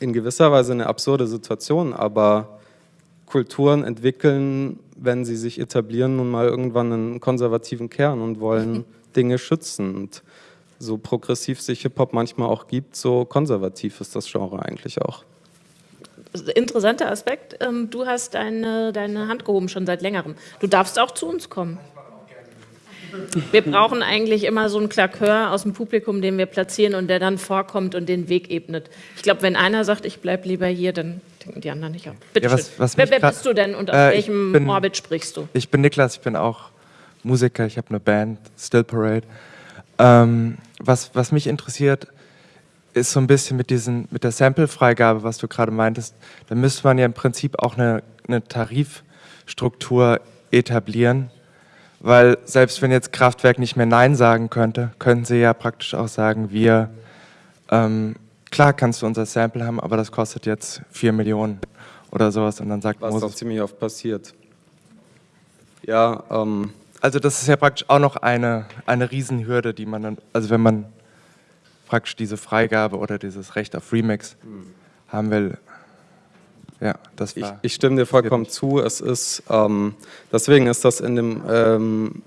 in gewisser Weise eine absurde Situation, aber Kulturen entwickeln, wenn sie sich etablieren, nun mal irgendwann einen konservativen Kern und wollen Dinge schützen. Und so progressiv sich Hip-Hop manchmal auch gibt, so konservativ ist das Genre eigentlich auch. Interessanter Aspekt, ähm, du hast deine, deine Hand gehoben schon seit längerem. Du darfst auch zu uns kommen. Wir brauchen eigentlich immer so einen Klakör aus dem Publikum, den wir platzieren und der dann vorkommt und den Weg ebnet. Ich glaube, wenn einer sagt, ich bleibe lieber hier, dann denken die anderen nicht ab. Bitte ja, was, was wer, wer bist du denn und aus äh, welchem bin, Orbit sprichst du? Ich bin Niklas, ich bin auch Musiker, ich habe eine Band, Still Parade. Ähm, was, was mich interessiert, ist so ein bisschen mit, diesen, mit der Sample-Freigabe, was du gerade meintest, da müsste man ja im Prinzip auch eine, eine Tarifstruktur etablieren, weil selbst wenn jetzt Kraftwerk nicht mehr Nein sagen könnte, könnten sie ja praktisch auch sagen, wir, ähm, klar kannst du unser Sample haben, aber das kostet jetzt 4 Millionen oder sowas und dann sagt Was Moses... auch ziemlich oft passiert. Ja, ähm... Also das ist ja praktisch auch noch eine, eine Riesenhürde, die man dann, also wenn man praktisch diese Freigabe oder dieses Recht auf Remix hm. haben will, ja, das. Ich, ich stimme dir vollkommen zu. Es ist, ähm, deswegen ist das in dem, ähm,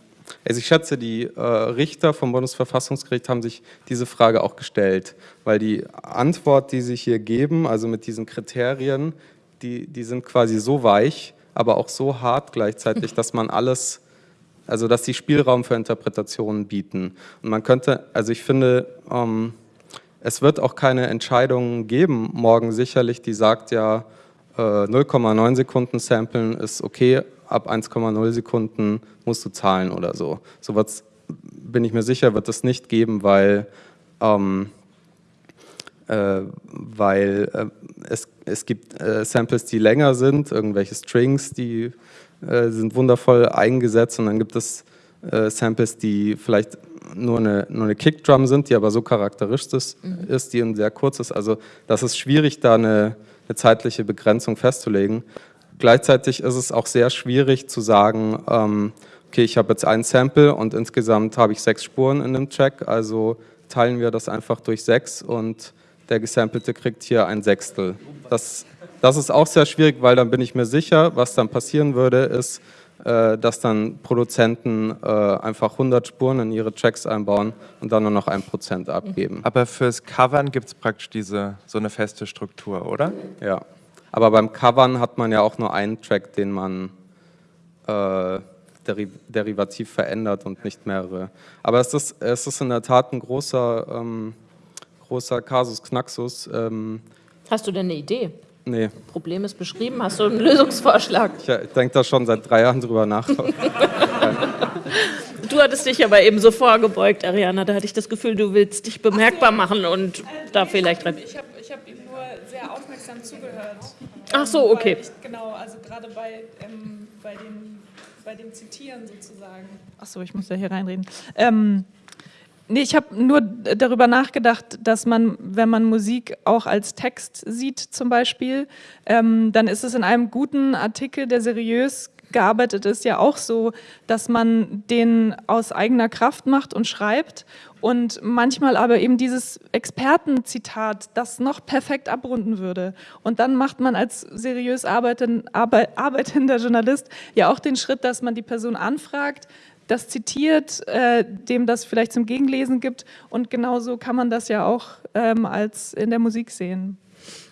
also ich schätze, die äh, Richter vom Bundesverfassungsgericht haben sich diese Frage auch gestellt, weil die Antwort, die sie hier geben, also mit diesen Kriterien, die, die sind quasi so weich, aber auch so hart gleichzeitig, dass man alles, also dass die Spielraum für Interpretationen bieten. Und man könnte, also ich finde, ähm, es wird auch keine Entscheidung geben, morgen sicherlich, die sagt ja, 0,9 äh, Sekunden samplen ist okay, ab 1,0 Sekunden musst du zahlen oder so. So was bin ich mir sicher, wird es nicht geben, weil, ähm, äh, weil äh, es, es gibt äh, Samples, die länger sind, irgendwelche Strings, die äh, sind wundervoll eingesetzt und dann gibt es äh, Samples, die vielleicht nur eine, nur eine Kickdrum sind, die aber so charakteristisch mhm. ist, die sehr kurz ist. Also das ist schwierig, da eine eine zeitliche Begrenzung festzulegen. Gleichzeitig ist es auch sehr schwierig zu sagen, ähm, okay, ich habe jetzt ein Sample und insgesamt habe ich sechs Spuren in dem Track, also teilen wir das einfach durch sechs und der Gesampelte kriegt hier ein Sechstel. Das, das ist auch sehr schwierig, weil dann bin ich mir sicher, was dann passieren würde, ist, dass dann Produzenten äh, einfach 100 Spuren in ihre Tracks einbauen und dann nur noch ein Prozent abgeben. Aber fürs Covern gibt es praktisch diese, so eine feste Struktur, oder? Ja, aber beim Covern hat man ja auch nur einen Track, den man äh, deri derivativ verändert und nicht mehrere. Aber es ist, es ist in der Tat ein großer, ähm, großer Kasus Knaxus. Ähm, Hast du denn eine Idee? Nee. Problem ist beschrieben. Hast du einen Lösungsvorschlag? Ich, ich denke da schon seit drei Jahren drüber nach. du hattest dich aber eben so vorgebeugt, Ariana. Da hatte ich das Gefühl, du willst dich bemerkbar machen und da vielleicht rein. Ich habe ich hab ihm nur sehr aufmerksam zugehört. Ach so, okay. Ich, genau, also gerade bei, ähm, bei, dem, bei dem Zitieren sozusagen. Ach so, ich muss ja hier reinreden. Ähm, Nee, ich habe nur darüber nachgedacht, dass man, wenn man Musik auch als Text sieht zum Beispiel, ähm, dann ist es in einem guten Artikel, der seriös gearbeitet ist, ja auch so, dass man den aus eigener Kraft macht und schreibt und manchmal aber eben dieses Expertenzitat, das noch perfekt abrunden würde. Und dann macht man als seriös arbeitender Journalist ja auch den Schritt, dass man die Person anfragt, das zitiert, äh, dem das vielleicht zum Gegenlesen gibt. Und genauso kann man das ja auch ähm, als in der Musik sehen.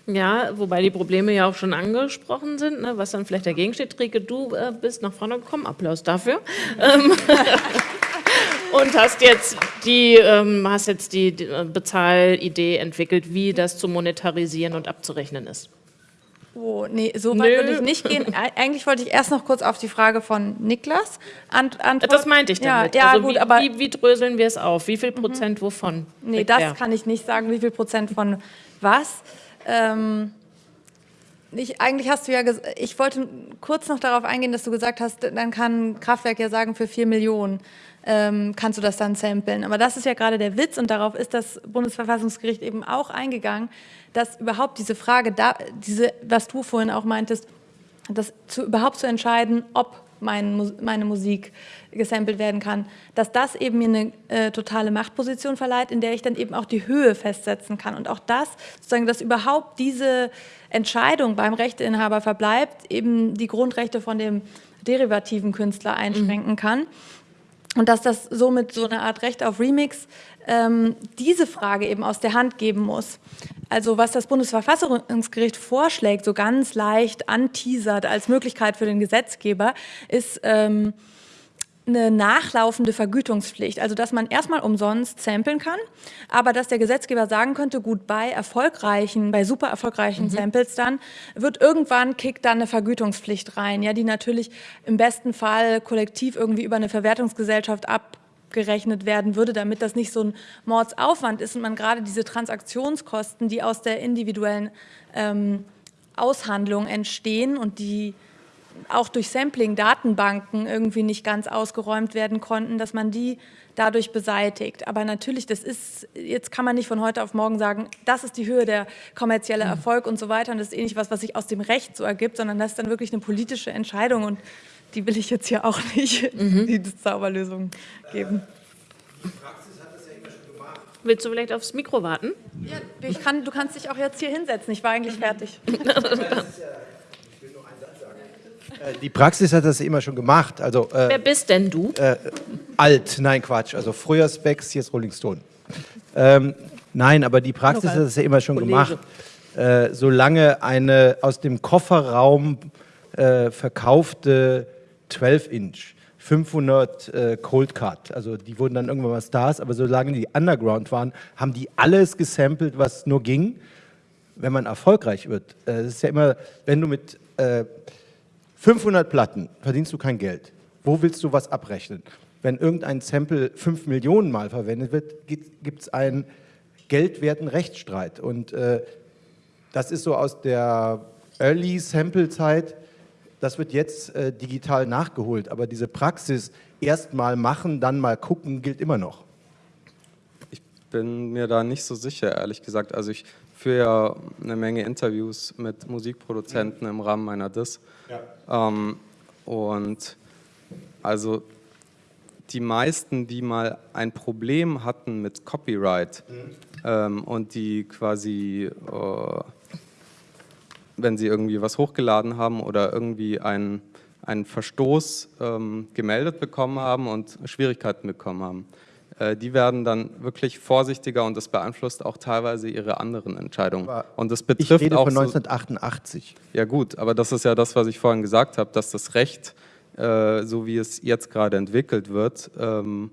Ja, wobei die Probleme ja auch schon angesprochen sind, ne, was dann vielleicht dagegen steht. Rieke, du äh, bist nach vorne gekommen, Applaus dafür. Ähm, und hast jetzt die, ähm, hast jetzt die, die Bezahlidee entwickelt, wie das zu monetarisieren und abzurechnen ist. Oh, nee, so weit würde ich nicht gehen. Eigentlich wollte ich erst noch kurz auf die Frage von Niklas antworten. Das meinte ich damit. Ja, ja also gut, wie, aber wie, wie, dröseln wir es auf? Wie viel mhm. Prozent mhm. wovon? Nee, das der? kann ich nicht sagen, wie viel Prozent von was. Ähm, ich, eigentlich hast du ja, ich wollte kurz noch darauf eingehen, dass du gesagt hast, dann kann Kraftwerk ja sagen, für 4 Millionen ähm, kannst du das dann samplen. Aber das ist ja gerade der Witz und darauf ist das Bundesverfassungsgericht eben auch eingegangen, dass überhaupt diese Frage, da, diese, was du vorhin auch meintest, das zu, überhaupt zu entscheiden, ob mein, meine Musik gesampelt werden kann, dass das eben mir eine äh, totale Machtposition verleiht, in der ich dann eben auch die Höhe festsetzen kann. Und auch das, sozusagen, dass überhaupt diese Entscheidung beim Rechteinhaber verbleibt, eben die Grundrechte von dem derivativen Künstler einschränken mhm. kann. Und dass das somit so eine Art Recht auf Remix ähm, diese Frage eben aus der Hand geben muss. Also was das Bundesverfassungsgericht vorschlägt, so ganz leicht anteasert als Möglichkeit für den Gesetzgeber, ist ähm, eine nachlaufende Vergütungspflicht, also dass man erstmal umsonst samplen kann, aber dass der Gesetzgeber sagen könnte, gut, bei erfolgreichen, bei super erfolgreichen mhm. Samples dann, wird irgendwann kickt dann eine Vergütungspflicht rein, ja, die natürlich im besten Fall kollektiv irgendwie über eine Verwertungsgesellschaft abgerechnet werden würde, damit das nicht so ein Mordsaufwand ist und man gerade diese Transaktionskosten, die aus der individuellen ähm, Aushandlung entstehen und die auch durch Sampling-Datenbanken irgendwie nicht ganz ausgeräumt werden konnten, dass man die dadurch beseitigt. Aber natürlich, das ist, jetzt kann man nicht von heute auf morgen sagen, das ist die Höhe der kommerzielle mhm. Erfolg und so weiter und das ist eh nicht was, was sich aus dem Recht so ergibt, sondern das ist dann wirklich eine politische Entscheidung und die will ich jetzt hier auch nicht mhm. die Zauberlösung geben. Willst du vielleicht aufs Mikro warten? Ja, ich kann, du kannst dich auch jetzt hier hinsetzen. Ich war eigentlich fertig. Äh, die Praxis hat das immer schon gemacht. Also, äh, Wer bist denn du? Äh, alt, nein Quatsch. Also früher Specs, jetzt Rolling Stone. Ähm, nein, aber die Praxis hat das ja immer schon Kollege. gemacht. Äh, solange eine aus dem Kofferraum äh, verkaufte 12-Inch 500 äh, Cold Cut, also die wurden dann irgendwann mal Stars, aber solange die Underground waren, haben die alles gesampelt, was nur ging. Wenn man erfolgreich wird, äh, das ist ja immer, wenn du mit äh, 500 Platten verdienst du kein Geld. Wo willst du was abrechnen? Wenn irgendein Sample 5 Millionen Mal verwendet wird, gibt es einen geldwerten Rechtsstreit. Und äh, das ist so aus der Early Sample-Zeit, das wird jetzt äh, digital nachgeholt. Aber diese Praxis, erst mal machen, dann mal gucken, gilt immer noch. Ich bin mir da nicht so sicher, ehrlich gesagt. Also ich führe ja eine Menge Interviews mit Musikproduzenten im Rahmen meiner DIS. Ja. Ähm, und also die meisten, die mal ein Problem hatten mit Copyright mhm. ähm, und die quasi, äh, wenn sie irgendwie was hochgeladen haben oder irgendwie einen, einen Verstoß ähm, gemeldet bekommen haben und Schwierigkeiten bekommen haben, äh, die werden dann wirklich vorsichtiger und das beeinflusst auch teilweise ihre anderen Entscheidungen. und das betrifft ich rede auch von 1988. So, ja gut, aber das ist ja das, was ich vorhin gesagt habe, dass das Recht, äh, so wie es jetzt gerade entwickelt wird, ähm,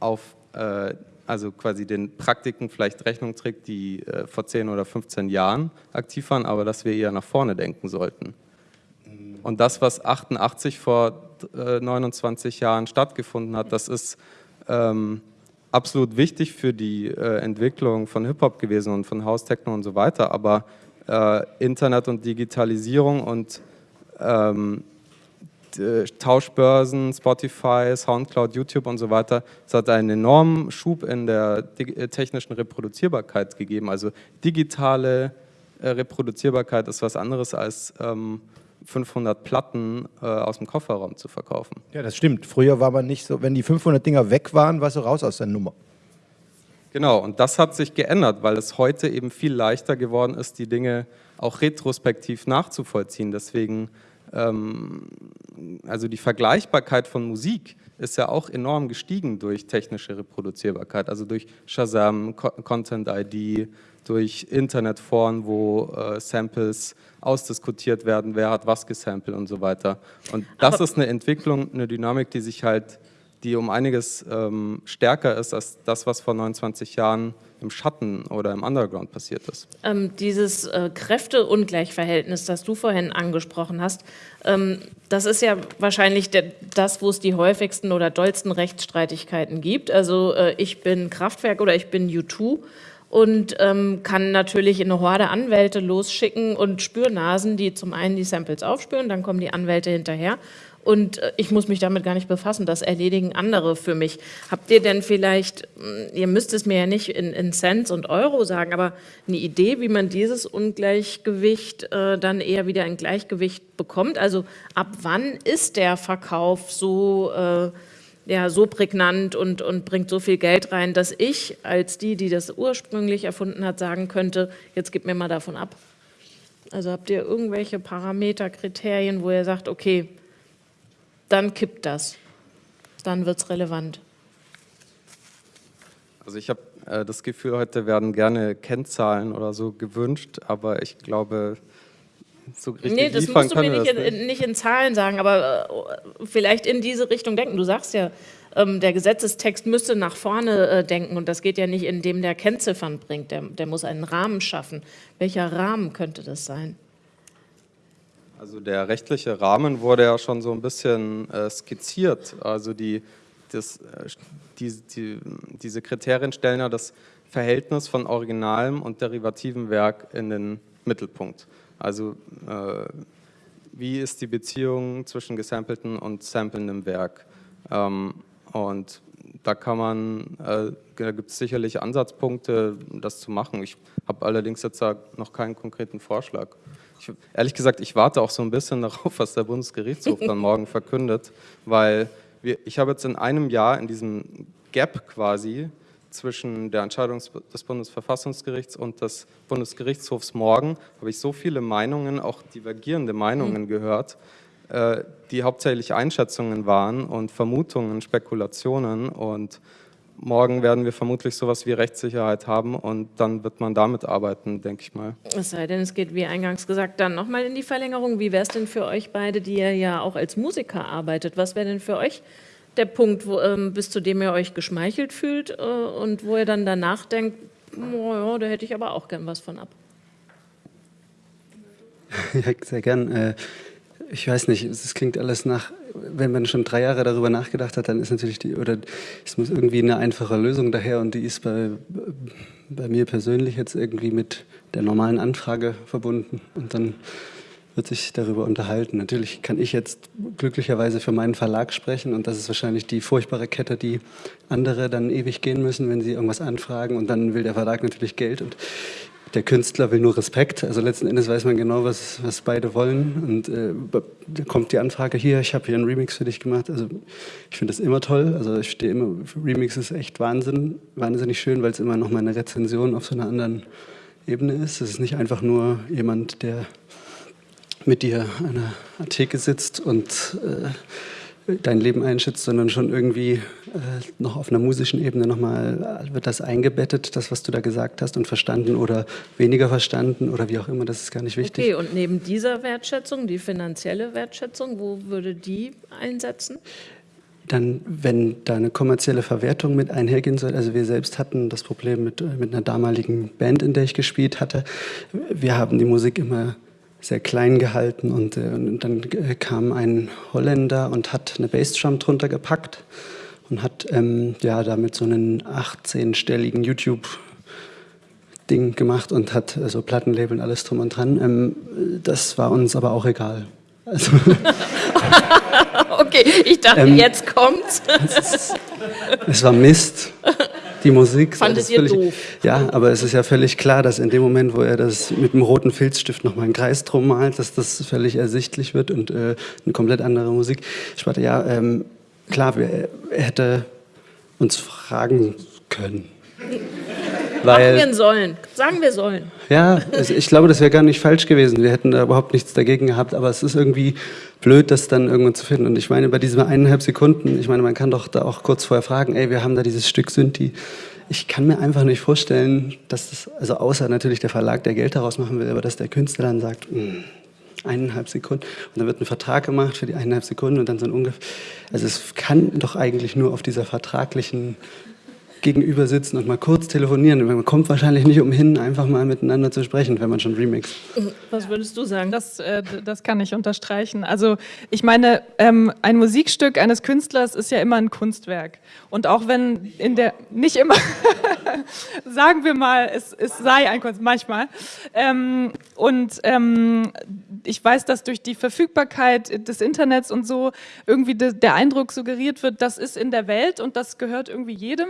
auf äh, also quasi den Praktiken vielleicht Rechnung trägt, die äh, vor 10 oder 15 Jahren aktiv waren, aber dass wir eher nach vorne denken sollten. Und das, was 88 vor 29 äh, Jahren stattgefunden hat, das ist ähm, absolut wichtig für die äh, Entwicklung von Hip-Hop gewesen und von House Techno und so weiter, aber äh, Internet und Digitalisierung und ähm, Tauschbörsen, Spotify, Soundcloud, YouTube und so weiter, es hat einen enormen Schub in der äh, technischen Reproduzierbarkeit gegeben. Also digitale äh, Reproduzierbarkeit ist was anderes als ähm, 500 Platten äh, aus dem Kofferraum zu verkaufen. Ja, das stimmt. Früher war man nicht so, wenn die 500 Dinger weg waren, warst du raus aus der Nummer. Genau, und das hat sich geändert, weil es heute eben viel leichter geworden ist, die Dinge auch retrospektiv nachzuvollziehen. Deswegen, also die Vergleichbarkeit von Musik ist ja auch enorm gestiegen durch technische Reproduzierbarkeit, also durch Shazam, Content ID, durch Internetforen, wo äh, Samples ausdiskutiert werden, wer hat was gesampelt und so weiter. Und das Aber ist eine Entwicklung, eine Dynamik, die sich halt, die um einiges ähm, stärker ist als das, was vor 29 Jahren im Schatten oder im Underground passiert ist. Ähm, dieses äh, Kräfteungleichverhältnis, das du vorhin angesprochen hast, ähm, das ist ja wahrscheinlich der, das, wo es die häufigsten oder dollsten Rechtsstreitigkeiten gibt. Also äh, ich bin Kraftwerk oder ich bin U2 und ähm, kann natürlich eine Horde Anwälte losschicken und Spürnasen, die zum einen die Samples aufspüren, dann kommen die Anwälte hinterher und äh, ich muss mich damit gar nicht befassen, das erledigen andere für mich. Habt ihr denn vielleicht, hm, ihr müsst es mir ja nicht in, in Cents und Euro sagen, aber eine Idee, wie man dieses Ungleichgewicht äh, dann eher wieder in Gleichgewicht bekommt? Also ab wann ist der Verkauf so... Äh, ja, so prägnant und, und bringt so viel Geld rein, dass ich als die, die das ursprünglich erfunden hat, sagen könnte, jetzt gib mir mal davon ab. Also habt ihr irgendwelche Parameter, Kriterien, wo ihr sagt, okay, dann kippt das, dann wird es relevant. Also ich habe äh, das Gefühl, heute werden gerne Kennzahlen oder so gewünscht, aber ich glaube, so richtig Nee, das musst du mir nicht in, nicht in, Zahlen sagen, aber äh, vielleicht in diese Richtung denken. Du sagst ja, ähm, der Gesetzestext müsste nach vorne äh, denken und das geht ja nicht, indem der Kennziffern bringt. Der, der muss einen Rahmen schaffen. Welcher Rahmen könnte das sein? Also der rechtliche Rahmen wurde ja schon so ein bisschen äh, skizziert. Also die, das, äh, die, die, diese Kriterien stellen ja das Verhältnis von originalem und derivativem Werk in den Mittelpunkt. Also äh, wie ist die Beziehung zwischen gesampelten und samplendem Werk? Ähm, und da kann man, äh, da gibt es sicherlich Ansatzpunkte, das zu machen. Ich habe allerdings jetzt noch keinen konkreten Vorschlag. Ich, ehrlich gesagt, ich warte auch so ein bisschen darauf, was der Bundesgerichtshof dann morgen verkündet, weil wir, ich habe jetzt in einem Jahr in diesem Gap quasi zwischen der Entscheidung des Bundesverfassungsgerichts und des Bundesgerichtshofs morgen habe ich so viele Meinungen, auch divergierende Meinungen mhm. gehört, äh, die hauptsächlich Einschätzungen waren und Vermutungen, Spekulationen und morgen werden wir vermutlich sowas wie Rechtssicherheit haben und dann wird man damit arbeiten, denke ich mal. Es sei denn, es geht, wie eingangs gesagt, dann nochmal in die Verlängerung. Wie wäre es denn für euch beide, die ihr ja auch als Musiker arbeitet? Was wäre denn für euch der Punkt, wo, ähm, bis zu dem ihr euch geschmeichelt fühlt äh, und wo ihr dann danach denkt, oh, ja, da hätte ich aber auch gern was von ab? Ja, sehr gern. Äh, ich weiß nicht, es klingt alles nach, wenn man schon drei Jahre darüber nachgedacht hat, dann ist natürlich die, oder es muss irgendwie eine einfache Lösung daher und die ist bei, bei mir persönlich jetzt irgendwie mit der normalen Anfrage verbunden und dann wird sich darüber unterhalten. Natürlich kann ich jetzt glücklicherweise für meinen Verlag sprechen und das ist wahrscheinlich die furchtbare Kette, die andere dann ewig gehen müssen, wenn sie irgendwas anfragen und dann will der Verlag natürlich Geld und der Künstler will nur Respekt. Also letzten Endes weiß man genau, was, was beide wollen und äh, da kommt die Anfrage hier, ich habe hier einen Remix für dich gemacht. Also ich finde das immer toll. Also ich stehe immer, Remix ist echt Wahnsinn, wahnsinnig schön, weil es immer noch mal eine Rezension auf so einer anderen Ebene ist. Es ist nicht einfach nur jemand, der mit dir an einer Theke sitzt und äh, dein Leben einschätzt, sondern schon irgendwie äh, noch auf einer musischen Ebene nochmal wird das eingebettet, das, was du da gesagt hast und verstanden oder weniger verstanden oder wie auch immer, das ist gar nicht wichtig. Okay, und neben dieser Wertschätzung, die finanzielle Wertschätzung, wo würde die einsetzen? Dann, wenn da eine kommerzielle Verwertung mit einhergehen soll, also wir selbst hatten das Problem mit, mit einer damaligen Band, in der ich gespielt hatte. Wir haben die Musik immer sehr klein gehalten und, äh, und dann äh, kam ein Holländer und hat eine Bassdrum drunter gepackt und hat ähm, ja damit so einen 18-stelligen YouTube Ding gemacht und hat äh, so Plattenlabel und alles drum und dran. Ähm, das war uns aber auch egal. Also okay, ich dachte, ähm, jetzt kommt's. es, es war Mist. die Musik. Fandet ihr völlig, doof? Ja, aber es ist ja völlig klar, dass in dem Moment, wo er das mit dem roten Filzstift nochmal einen Kreis drum malt, dass das völlig ersichtlich wird und äh, eine komplett andere Musik. Ich warte, ja, ähm, klar, wir, er hätte uns fragen können. Machen wir sollen. Sagen wir sollen. Ja, ich glaube, das wäre gar nicht falsch gewesen. Wir hätten da überhaupt nichts dagegen gehabt, aber es ist irgendwie blöd, das dann irgendwann zu finden. Und ich meine, bei diesen eineinhalb Sekunden, ich meine, man kann doch da auch kurz vorher fragen, ey, wir haben da dieses Stück Synthi. Ich kann mir einfach nicht vorstellen, dass das, also außer natürlich der Verlag, der Geld daraus machen will, aber dass der Künstler dann sagt, "Hm, eineinhalb Sekunden und dann wird ein Vertrag gemacht für die eineinhalb Sekunden und dann so ein ungefähr, also es kann doch eigentlich nur auf dieser vertraglichen gegenüber sitzen und mal kurz telefonieren. Man kommt wahrscheinlich nicht umhin, einfach mal miteinander zu sprechen, wenn man schon remixt. Was würdest du sagen? Das, äh, das kann ich unterstreichen. Also ich meine, ähm, ein Musikstück eines Künstlers ist ja immer ein Kunstwerk. Und auch wenn in der, nicht immer, sagen wir mal, es, es sei ein Kunst, manchmal. Ähm, und ähm, ich weiß, dass durch die Verfügbarkeit des Internets und so irgendwie de, der Eindruck suggeriert wird, das ist in der Welt und das gehört irgendwie jedem.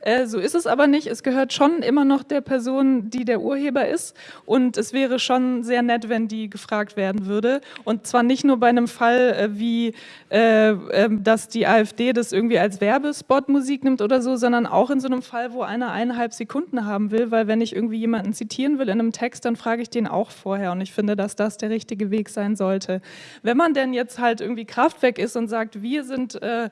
Äh, so ist es aber nicht. Es gehört schon immer noch der Person, die der Urheber ist. Und es wäre schon sehr nett, wenn die gefragt werden würde. Und zwar nicht nur bei einem Fall äh, wie, äh, ähm, dass die AfD das irgendwie als Werbespot-Musik nimmt oder so, sondern auch in so einem Fall, wo einer eineinhalb Sekunden haben will, weil wenn ich irgendwie jemanden zitieren will in einem Text, dann frage ich den auch vorher. Und ich finde, dass das der richtige Weg sein sollte. Wenn man denn jetzt halt irgendwie Kraftwerk ist und sagt, wir sind äh,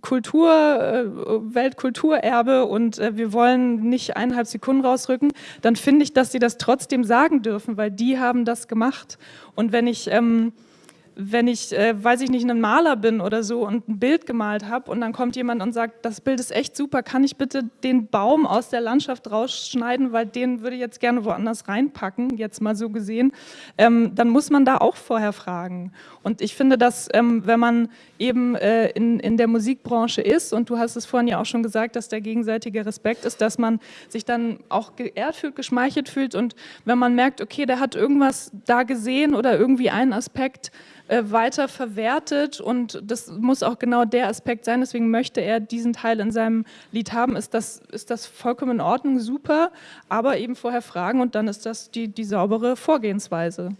Kultur, äh, Weltkulturerbe und äh, wir wollen nicht eineinhalb Sekunden rausrücken, dann finde ich, dass sie das trotzdem sagen dürfen, weil die haben das gemacht. Und wenn ich ähm, wenn ich, äh, weiß ich nicht, ein Maler bin oder so und ein Bild gemalt habe und dann kommt jemand und sagt, das Bild ist echt super, kann ich bitte den Baum aus der Landschaft rausschneiden, weil den würde ich jetzt gerne woanders reinpacken, jetzt mal so gesehen, ähm, dann muss man da auch vorher fragen. Und ich finde, dass ähm, wenn man eben äh, in, in der Musikbranche ist und du hast es vorhin ja auch schon gesagt, dass der gegenseitige Respekt ist, dass man sich dann auch geehrt fühlt, geschmeichelt fühlt und wenn man merkt, okay, der hat irgendwas da gesehen oder irgendwie einen Aspekt, äh, weiter verwertet und das muss auch genau der Aspekt sein, deswegen möchte er diesen Teil in seinem Lied haben, ist das, ist das vollkommen in Ordnung, super, aber eben vorher fragen und dann ist das die, die saubere Vorgehensweise.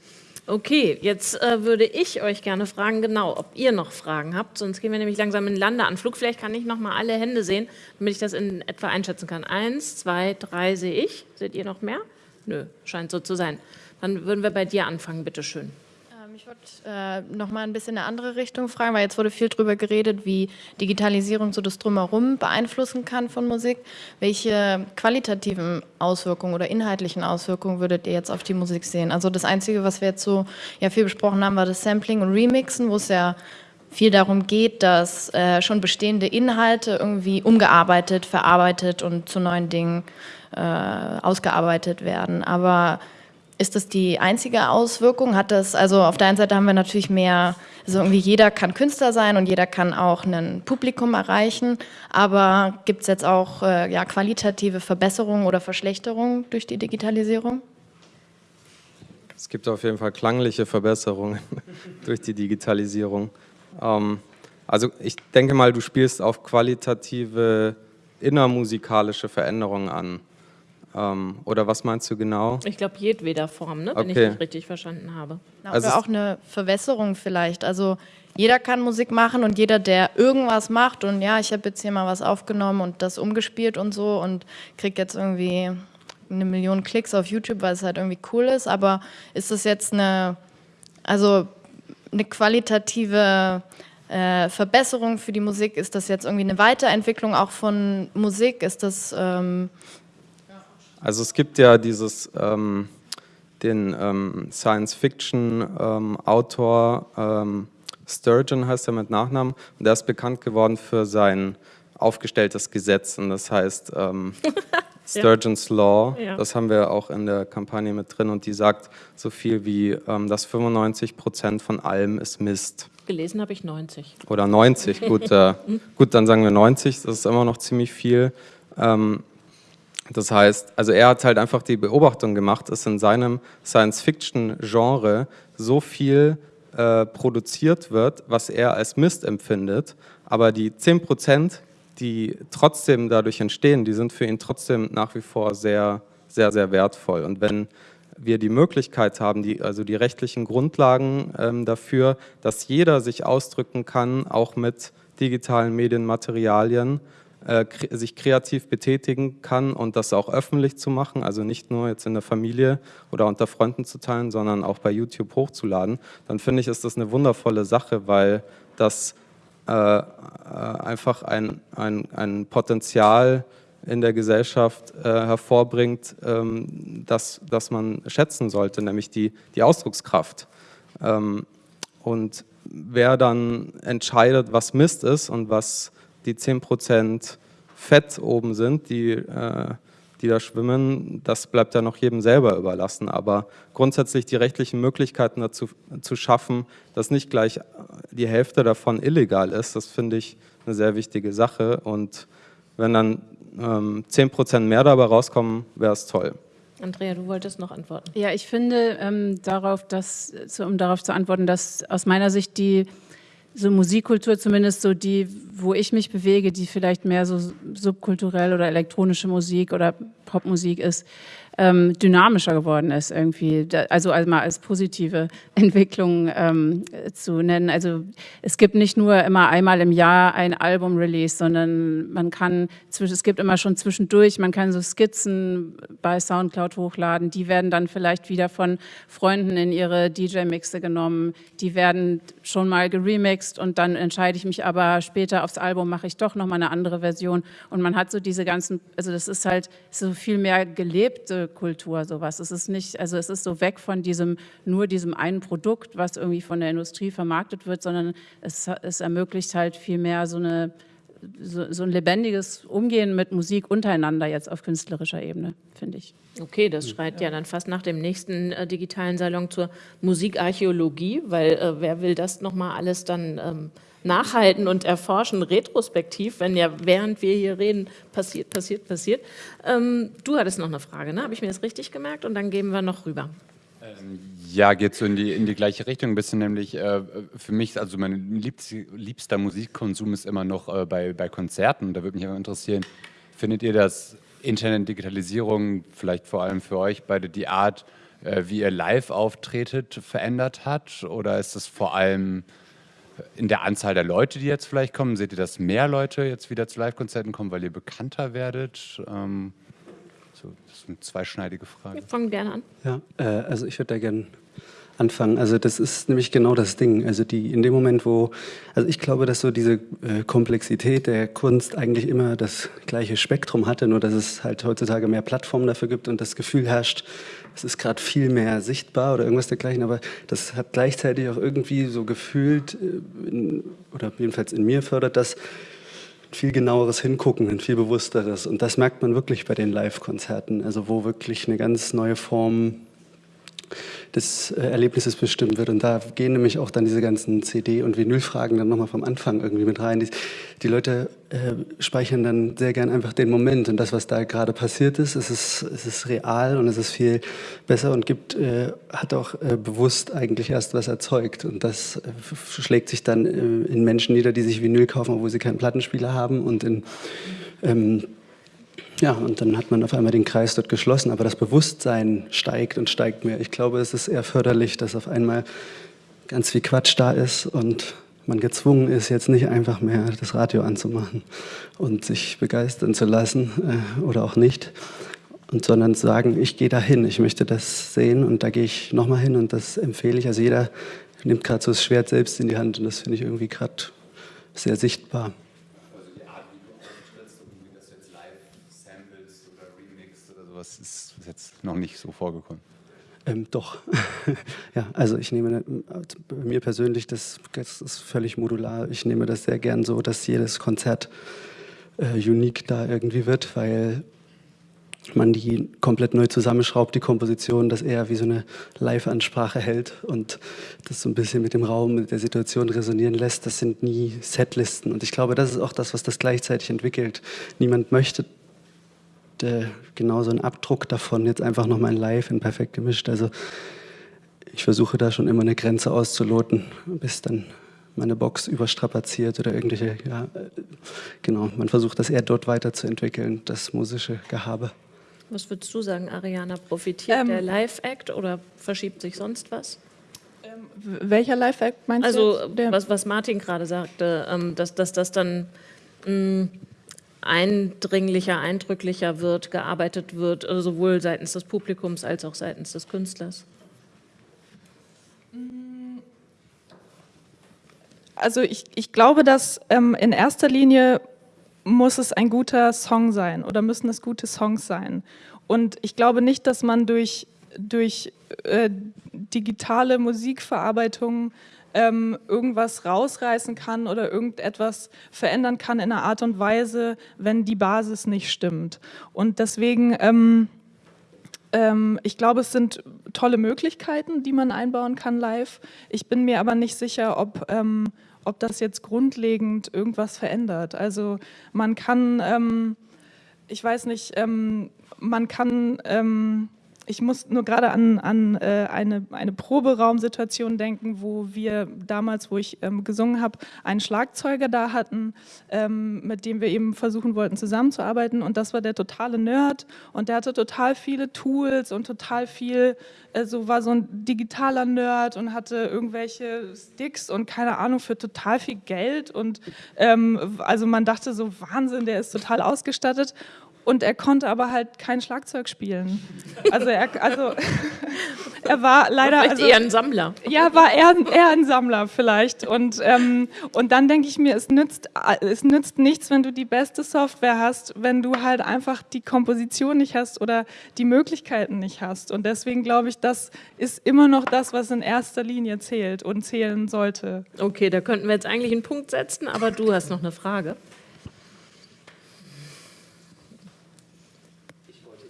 Okay, jetzt äh, würde ich euch gerne fragen, genau, ob ihr noch Fragen habt, sonst gehen wir nämlich langsam in den Landeanflug. Vielleicht kann ich noch mal alle Hände sehen, damit ich das in etwa einschätzen kann. Eins, zwei, drei sehe ich. Seht ihr noch mehr? Nö, scheint so zu sein. Dann würden wir bei dir anfangen, bitteschön. Ich wollte äh, noch mal ein bisschen in eine andere Richtung fragen, weil jetzt wurde viel darüber geredet, wie Digitalisierung so das Drumherum beeinflussen kann von Musik. Welche qualitativen Auswirkungen oder inhaltlichen Auswirkungen würdet ihr jetzt auf die Musik sehen? Also das Einzige, was wir jetzt so ja, viel besprochen haben, war das Sampling und Remixen, wo es ja viel darum geht, dass äh, schon bestehende Inhalte irgendwie umgearbeitet, verarbeitet und zu neuen Dingen äh, ausgearbeitet werden. Aber ist das die einzige Auswirkung? Hat das, also auf der einen Seite haben wir natürlich mehr, also irgendwie jeder kann Künstler sein und jeder kann auch ein Publikum erreichen, aber gibt es jetzt auch äh, ja, qualitative Verbesserungen oder Verschlechterungen durch die Digitalisierung? Es gibt auf jeden Fall klangliche Verbesserungen durch die Digitalisierung. Ähm, also ich denke mal, du spielst auf qualitative innermusikalische Veränderungen an. Ähm, oder was meinst du genau? Ich glaube, jedweder Form, ne? wenn Okay. ich dich richtig verstanden habe. Na, Also oder auch eine Verwässerung vielleicht. Also jeder kann Musik machen und jeder, der irgendwas macht und ja, ich habe jetzt hier mal was aufgenommen und das umgespielt und so und kriege jetzt irgendwie eine Million Klicks auf YouTube, weil es halt irgendwie cool ist. Aber ist das jetzt eine, also eine qualitative äh, Verbesserung für die Musik? Ist das jetzt irgendwie eine Weiterentwicklung auch von Musik? Ist das ähm, Also es gibt ja dieses, ähm, den ähm, Science-Fiction-Autor ähm, Sturgeon heißt er mit Nachnamen und der ist bekannt geworden für sein aufgestelltes Gesetz und das heißt ähm, Sturgeon's Law, Ja. das haben wir auch in der Kampagne mit drin und die sagt so viel wie, ähm, dass 95 Prozent von allem ist Mist. Gelesen habe ich 90. Oder 90, gut, äh, gut, dann sagen wir 90, das ist immer noch ziemlich viel. Ähm, das heißt, also er hat halt einfach die Beobachtung gemacht, dass in seinem Science-Fiction-Genre so viel äh, produziert wird, was er als Mist empfindet, aber die 10 Prozent, die trotzdem dadurch entstehen, die sind für ihn trotzdem nach wie vor sehr, sehr, sehr wertvoll. Und wenn wir die Möglichkeit haben, die, also die rechtlichen Grundlagen ähm, dafür, dass jeder sich ausdrücken kann, auch mit digitalen Medienmaterialien, äh, sich kreativ betätigen kann und das auch öffentlich zu machen, also nicht nur jetzt in der Familie oder unter Freunden zu teilen, sondern auch bei YouTube hochzuladen, dann finde ich, ist das eine wundervolle Sache, weil das äh, äh einfach ein, ein, ein Potenzial in der Gesellschaft äh, hervorbringt, ähm, das, das man schätzen sollte, nämlich die, die Ausdruckskraft. Ähm, und wer dann entscheidet, was Mist ist und was die 10% Fett oben sind, die, äh, die da schwimmen, das bleibt ja noch jedem selber überlassen. Aber grundsätzlich die rechtlichen Möglichkeiten dazu zu schaffen, dass nicht gleich die Hälfte davon illegal ist, das finde ich eine sehr wichtige Sache. Und wenn dann ähm, 10% mehr dabei rauskommen, wäre es toll. Andrea, du wolltest noch antworten. Ja, ich finde, ähm, darauf, dass, um darauf zu antworten, dass aus meiner Sicht die so Musikkultur zumindest so die, wo ich mich bewege, die vielleicht mehr so subkulturell oder elektronische Musik oder Popmusik ist, ähm, dynamischer geworden ist irgendwie, also, also mal als positive Entwicklung ähm, zu nennen. Also es gibt nicht nur immer einmal im Jahr ein Album-Release, sondern man kann, es gibt immer schon zwischendurch, man kann so Skizzen bei Soundcloud hochladen, die werden dann vielleicht wieder von Freunden in ihre DJ-Mixe genommen, die werden schon mal geremixed und dann entscheide ich mich aber später aufs Album, mache ich doch nochmal eine andere Version. Und man hat so diese ganzen, also das ist halt so viel mehr gelebte Kultur sowas. Es ist nicht, also es ist so weg von diesem, nur diesem einen Produkt, was irgendwie von der Industrie vermarktet wird, sondern es, es ermöglicht halt viel mehr so eine so, so, ein lebendiges Umgehen mit Musik untereinander jetzt auf künstlerischer Ebene, finde ich. Okay, das schreit ja dann fast nach dem nächsten äh, digitalen Salon zur Musikarchäologie, weil äh, wer will das nochmal alles dann ähm, nachhalten und erforschen, retrospektiv, wenn ja während wir hier reden, passiert, passiert, passiert. Ähm, du hattest noch eine Frage, ne? habe ich mir das richtig gemerkt? Und dann gehen wir noch rüber. Ähm, ja, geht so in die, in die gleiche Richtung ein bisschen, nämlich äh, für mich, also mein liebst, liebster Musikkonsum ist immer noch äh, bei, bei Konzerten. Da würde mich aber interessieren, findet ihr das Internet, Digitalisierung, vielleicht vor allem für euch beide, die Art, äh, wie ihr live auftretet, verändert hat? Oder ist es vor allem in der Anzahl der Leute, die jetzt vielleicht kommen? Seht ihr, dass mehr Leute jetzt wieder zu Live-Konzerten kommen, weil ihr bekannter werdet? Ähm, so, das ist eine zweischneidige Frage. Wir fangen gerne an. Ja, äh, also ich würde da gerne anfangen. Also das ist nämlich genau das Ding. Also die in dem Moment, wo, also ich glaube, dass so diese äh, Komplexität der Kunst eigentlich immer das gleiche Spektrum hatte, nur dass es halt heutzutage mehr Plattformen dafür gibt und das Gefühl herrscht, es ist gerade viel mehr sichtbar oder irgendwas dergleichen, aber das hat gleichzeitig auch irgendwie so gefühlt, äh, in, oder jedenfalls in mir fördert das, viel genaueres Hingucken, ein viel bewussteres. Und das merkt man wirklich bei den Live-Konzerten, also wo wirklich eine ganz neue Form des äh, Erlebnisses bestimmt wird. Und da gehen nämlich auch dann diese ganzen CD- und Vinylfragen dann nochmal vom Anfang irgendwie mit rein. Die, die Leute äh, speichern dann sehr gern einfach den Moment und das, was da gerade passiert ist, es ist, es ist real und es ist viel besser und gibt, äh, hat auch äh, bewusst eigentlich erst was erzeugt. Und das äh, schlägt sich dann äh, in Menschen nieder, die sich Vinyl kaufen, obwohl sie keinen Plattenspieler haben und in ähm, ja, und dann hat man auf einmal den Kreis dort geschlossen, aber das Bewusstsein steigt und steigt mehr. Ich glaube, es ist eher förderlich, dass auf einmal ganz viel Quatsch da ist und man gezwungen ist, jetzt nicht einfach mehr das Radio anzumachen und sich begeistern zu lassen äh, oder auch nicht, und sondern zu sagen, ich gehe da hin, ich möchte das sehen und da gehe ich nochmal hin und das empfehle ich. Also jeder nimmt gerade so das Schwert selbst in die Hand und das finde ich irgendwie gerade sehr sichtbar. sowas ist jetzt noch nicht so vorgekommen. Ähm, doch. ja, also ich nehme bei mir persönlich, das, das, ist völlig modular. Ich nehme das sehr gern so, dass jedes Konzert äh, unique da irgendwie wird, weil man die komplett neu zusammenschraubt, die Komposition, das eher wie so eine Live-Ansprache hält und das so ein bisschen mit dem Raum, mit der Situation resonieren lässt. Das sind nie Setlisten und ich glaube, das ist auch das, was das gleichzeitig entwickelt. Niemand möchte äh, genau so einen Abdruck davon, jetzt einfach nochmal in live, in perfekt gemischt. Also ich versuche da schon immer eine Grenze auszuloten, bis dann meine Box überstrapaziert oder irgendwelche, ja, äh, genau, man versucht das eher dort weiterzuentwickeln, das musische Gehabe. Was würdest du sagen, Ariana? Profitiert ähm, der Live-Act oder verschiebt sich sonst was? Ähm, welcher Live-Act meinst also, du? Also, was, was Martin gerade sagte, ähm, dass, dass das dann mh, mm, eindringlicher, eindrücklicher wird, gearbeitet wird, also sowohl seitens des Publikums als auch seitens des Künstlers. Also ich, ich glaube, dass ähm, in erster Linie muss es ein guter Song sein oder müssen es gute Songs sein. Und ich glaube nicht, dass man durch, durch äh, digitale Musikverarbeitung ähm, irgendwas rausreißen kann oder irgendetwas verändern kann in einer Art und Weise, wenn die Basis nicht stimmt. Und deswegen, ähm, ähm, ich glaube, es sind tolle Möglichkeiten, die man einbauen kann live. Ich bin mir aber nicht sicher, ob ähm, ob das jetzt grundlegend irgendwas verändert. Also man kann, ähm, ich weiß nicht, ähm, man kann ähm, ich muss nur gerade an, an äh, eine, eine Proberaumsituation denken, wo wir damals, wo ich ähm, gesungen habe, einen Schlagzeuger da hatten, ähm, mit dem wir eben versuchen wollten zusammenzuarbeiten. Und das war der totale Nerd und der hatte total viele Tools und total viel, äh, so war so ein digitaler Nerd und hatte irgendwelche Sticks und keine Ahnung für total viel Geld. Und ähm, also man dachte so, Wahnsinn, der ist total ausgestattet. Und er konnte aber halt kein Schlagzeug spielen. Also er, also, er war leider... Vielleicht also, eher ein Sammler. Ja, war eher, eher ein Sammler vielleicht. Und, ähm, und dann denke ich mir, es nützt, es nützt nichts, wenn du die beste Software hast, wenn du halt einfach die Komposition nicht hast oder die Möglichkeiten nicht hast. Und deswegen glaube ich, das ist immer noch das, was in erster Linie zählt und zählen sollte. Okay, da könnten wir jetzt eigentlich einen Punkt setzen, aber du hast noch eine Frage.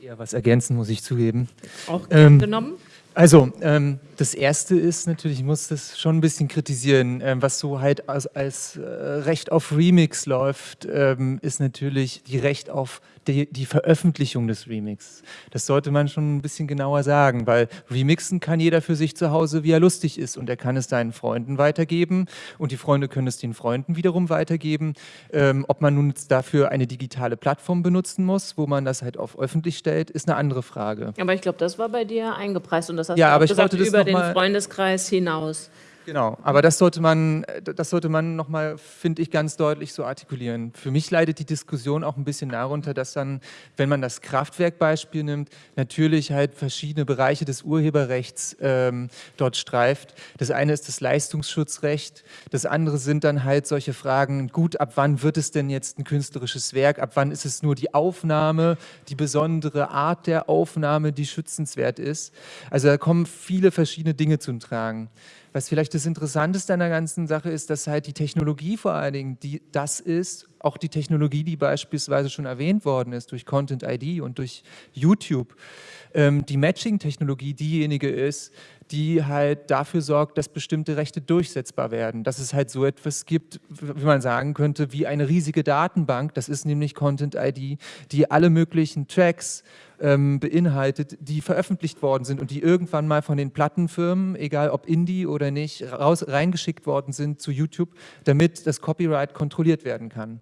Eher was ergänzen, muss ich zugeben. Auch ähm, genommen? Also, ähm, das Erste ist natürlich, ich muss das schon ein bisschen kritisieren, ähm, was so halt als, als äh, Recht auf Remix läuft, ähm, ist natürlich die Recht auf die, die, Veröffentlichung des Remix. Das sollte man schon ein bisschen genauer sagen, weil Remixen kann jeder für sich zu Hause, wie er lustig ist und er kann es seinen Freunden weitergeben und die Freunde können es den Freunden wiederum weitergeben. Ähm, ob man nun dafür eine digitale Plattform benutzen muss, wo man das halt auf öffentlich stellt, ist eine andere Frage. Aber ich glaube, das war bei dir eingepreist und das hast ja, du aber gesagt, ich über den Freundeskreis hinaus. Genau, aber das sollte man, das sollte man nochmal, finde ich, ganz deutlich so artikulieren. Für mich leidet die Diskussion auch ein bisschen darunter, dass dann, wenn man das Kraftwerkbeispiel nimmt, natürlich halt verschiedene Bereiche des Urheberrechts ähm, dort streift. Das eine ist das Leistungsschutzrecht, das andere sind dann halt solche Fragen, gut, ab wann wird es denn jetzt ein künstlerisches Werk, ab wann ist es nur die Aufnahme, die besondere Art der Aufnahme, die schützenswert ist. Also da kommen viele verschiedene Dinge zum Tragen. Was vielleicht das Interessanteste an der ganzen Sache ist, dass halt die Technologie vor allen Dingen, die das ist, auch die Technologie, die beispielsweise schon erwähnt worden ist durch Content ID und durch YouTube, ähm, die Matching-Technologie diejenige ist, die halt dafür sorgt, dass bestimmte Rechte durchsetzbar werden. Dass es halt so etwas gibt, wie man sagen könnte, wie eine riesige Datenbank, das ist nämlich Content ID, die alle möglichen Tracks ähm, beinhaltet, die veröffentlicht worden sind und die irgendwann mal von den Plattenfirmen, egal ob Indie oder nicht, raus, reingeschickt worden sind zu YouTube, damit das Copyright kontrolliert werden kann.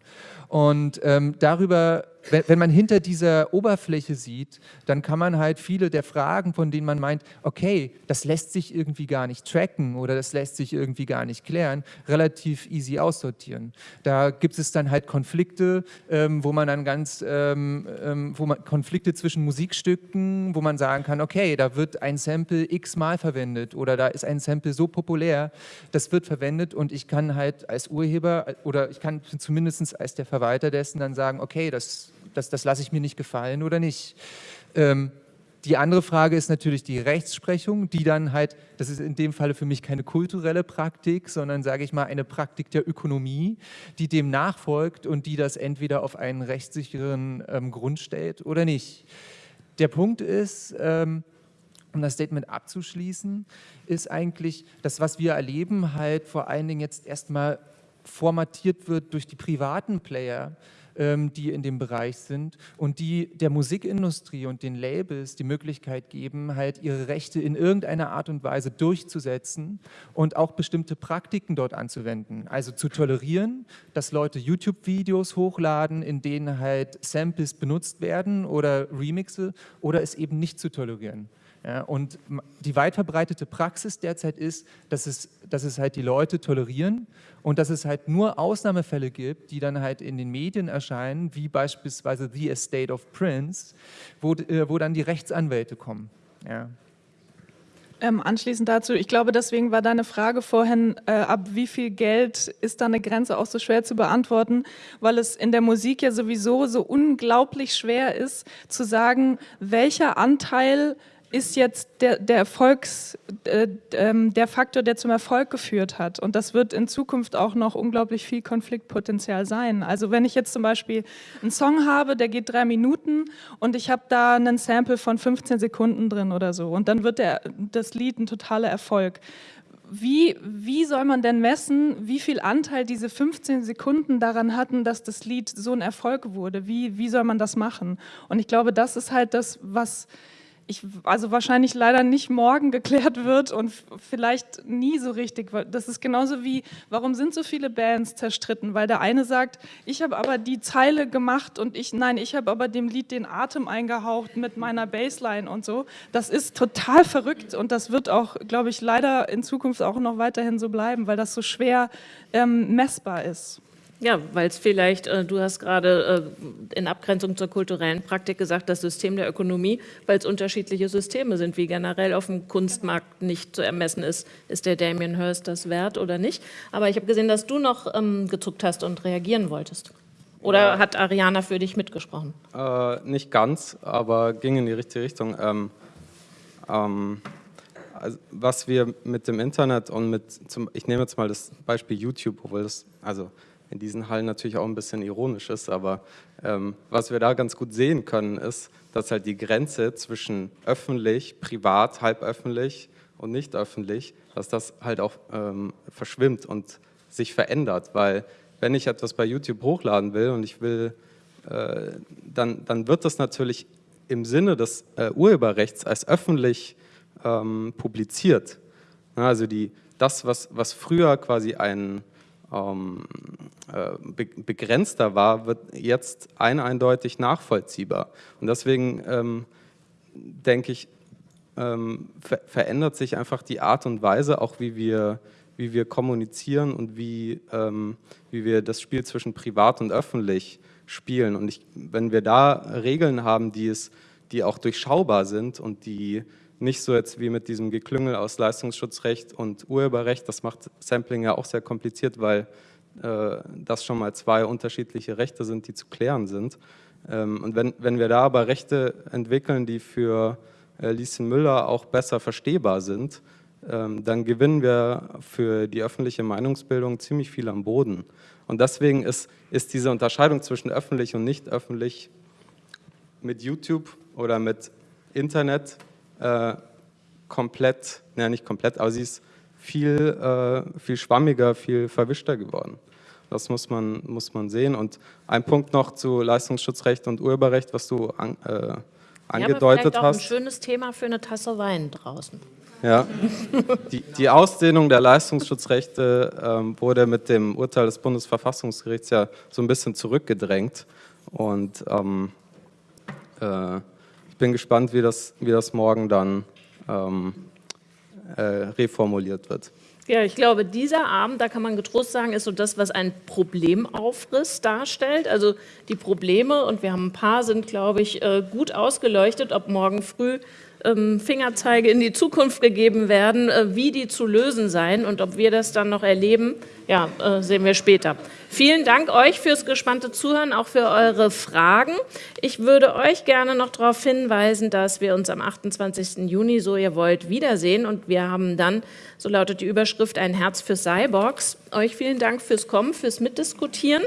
Und ähm, darüber, wenn, wenn, man hinter dieser Oberfläche sieht, dann kann man halt viele der Fragen, von denen man meint, okay, das lässt sich irgendwie gar nicht tracken oder das lässt sich irgendwie gar nicht klären, relativ easy aussortieren. Da gibt es dann halt Konflikte, ähm, wo man dann ganz, ähm, ähm wo man Konflikte zwischen Musikstücken, wo man sagen kann, okay, da wird ein Sample x-mal verwendet oder da ist ein Sample so populär, das wird verwendet und ich kann halt als Urheber oder ich kann zumindest als der Verwalter dessen dann sagen, okay, das, das, das lasse ich mir nicht gefallen oder nicht. Ähm, die andere Frage ist natürlich die Rechtsprechung, die dann halt, das ist in dem Falle für mich keine kulturelle Praktik, sondern sage ich mal eine Praktik der Ökonomie, die dem nachfolgt und die das entweder auf einen rechtssicheren ähm, Grund stellt oder nicht. Der Punkt ist, ähm, um das Statement abzuschließen, ist eigentlich das, was wir erleben, halt vor allen Dingen jetzt erstmal formatiert wird durch die privaten Player, die in dem Bereich sind und die der Musikindustrie und den Labels die Möglichkeit geben, halt ihre Rechte in irgendeiner Art und Weise durchzusetzen und auch bestimmte Praktiken dort anzuwenden. Also zu tolerieren, dass Leute YouTube-Videos hochladen, in denen halt Samples benutzt werden oder Remixe oder es eben nicht zu tolerieren. Ja, und die weit verbreitete Praxis derzeit ist, dass es, dass es halt die Leute tolerieren und dass es halt nur Ausnahmefälle gibt, die dann halt in den Medien erscheinen, wie beispielsweise The Estate of Prince, wo, äh, wo dann die Rechtsanwälte kommen. Ja. Ähm, anschließend dazu, ich glaube, deswegen war deine Frage vorhin, äh, ab wie viel Geld ist da eine Grenze auch so schwer zu beantworten, weil es in der Musik ja sowieso so unglaublich schwer ist, zu sagen, welcher Anteil ist jetzt der, der Erfolgs, äh, ähm, der Faktor, der zum Erfolg geführt hat. Und das wird in Zukunft auch noch unglaublich viel Konfliktpotenzial sein. Also wenn ich jetzt zum Beispiel einen Song habe, der geht drei Minuten und ich habe da einen Sample von 15 Sekunden drin oder so und dann wird der, das Lied ein totaler Erfolg. Wie, wie soll man denn messen, wie viel Anteil diese 15 Sekunden daran hatten, dass das Lied so ein Erfolg wurde? Wie, wie soll man das machen? Und ich glaube, das ist halt das, was ich, also wahrscheinlich leider nicht morgen geklärt wird und vielleicht nie so richtig. Das ist genauso wie, warum sind so viele Bands zerstritten? Weil der eine sagt, ich habe aber die Zeile gemacht und ich, nein, ich habe aber dem Lied den Atem eingehaucht mit meiner Bassline und so. Das ist total verrückt und das wird auch, glaube ich, leider in Zukunft auch noch weiterhin so bleiben, weil das so schwer ähm, messbar ist. Ja, weil es vielleicht, äh, du hast gerade äh, in Abgrenzung zur kulturellen Praktik gesagt, das System der Ökonomie, weil es unterschiedliche Systeme sind, wie generell auf dem Kunstmarkt nicht zu ermessen ist, ist der Damien Hirst das wert oder nicht. Aber ich habe gesehen, dass du noch ähm, gezuckt hast und reagieren wolltest. Oder ja. hat Ariana für dich mitgesprochen? Äh, nicht ganz, aber ging in die richtige Richtung. Ähm, ähm, also was wir mit dem Internet und mit, zum, ich nehme jetzt mal das Beispiel YouTube, obwohl das, also in diesen Hallen natürlich auch ein bisschen ironisch ist, aber ähm, was wir da ganz gut sehen können, ist, dass halt die Grenze zwischen öffentlich, privat, halböffentlich und nicht öffentlich, dass das halt auch ähm, verschwimmt und sich verändert, weil wenn ich etwas bei YouTube hochladen will und ich will, äh, dann, dann wird das natürlich im Sinne des äh, Urheberrechts als öffentlich ähm, publiziert. Also die, das, was, was früher quasi ein ähm, äh, begrenzter war, wird jetzt ein eindeutig nachvollziehbar. Und deswegen ähm, denke ich, ähm, ver verändert sich einfach die Art und Weise, auch wie wir, wie wir kommunizieren und wie, ähm, wie wir das Spiel zwischen privat und öffentlich spielen. Und ich, wenn wir da Regeln haben, die, es, die auch durchschaubar sind und die nicht so jetzt wie mit diesem Geklüngel aus Leistungsschutzrecht und Urheberrecht. Das macht Sampling ja auch sehr kompliziert, weil äh, das schon mal zwei unterschiedliche Rechte sind, die zu klären sind. Ähm, und wenn, wenn wir da aber Rechte entwickeln, die für äh, Lieschen Müller auch besser verstehbar sind, ähm, dann gewinnen wir für die öffentliche Meinungsbildung ziemlich viel am Boden. Und deswegen ist, ist diese Unterscheidung zwischen öffentlich und nicht öffentlich mit YouTube oder mit Internet äh, komplett, naja nicht komplett, aber sie ist viel, äh, viel schwammiger, viel verwischter geworden. Das muss man, muss man sehen. Und ein Punkt noch zu Leistungsschutzrecht und Urheberrecht, was du an, äh, angedeutet ja, aber hast. ein schönes Thema für eine Tasse Wein draußen. Ja, die, die Ausdehnung der Leistungsschutzrechte ähm, wurde mit dem Urteil des Bundesverfassungsgerichts ja so ein bisschen zurückgedrängt. Und ähm, äh, ich bin gespannt, wie das, wie das morgen dann ähm, äh, reformuliert wird. Ja, ich glaube, dieser Abend, da kann man getrost sagen, ist so das, was ein Problemaufriss darstellt. Also die Probleme, und wir haben ein paar, sind, glaube ich, äh, gut ausgeleuchtet, ob morgen früh Fingerzeige in die Zukunft gegeben werden, äh, wie die zu lösen seien und ob wir das dann noch erleben, ja, äh, sehen wir später. Vielen Dank euch fürs gespannte Zuhören, auch für eure Fragen. Ich würde euch gerne noch darauf hinweisen, dass wir uns am 28. Juni, so ihr wollt, wiedersehen und wir haben dann, so lautet die Überschrift, ein Herz für Cyborgs. Euch vielen Dank fürs Kommen, fürs Mitdiskutieren.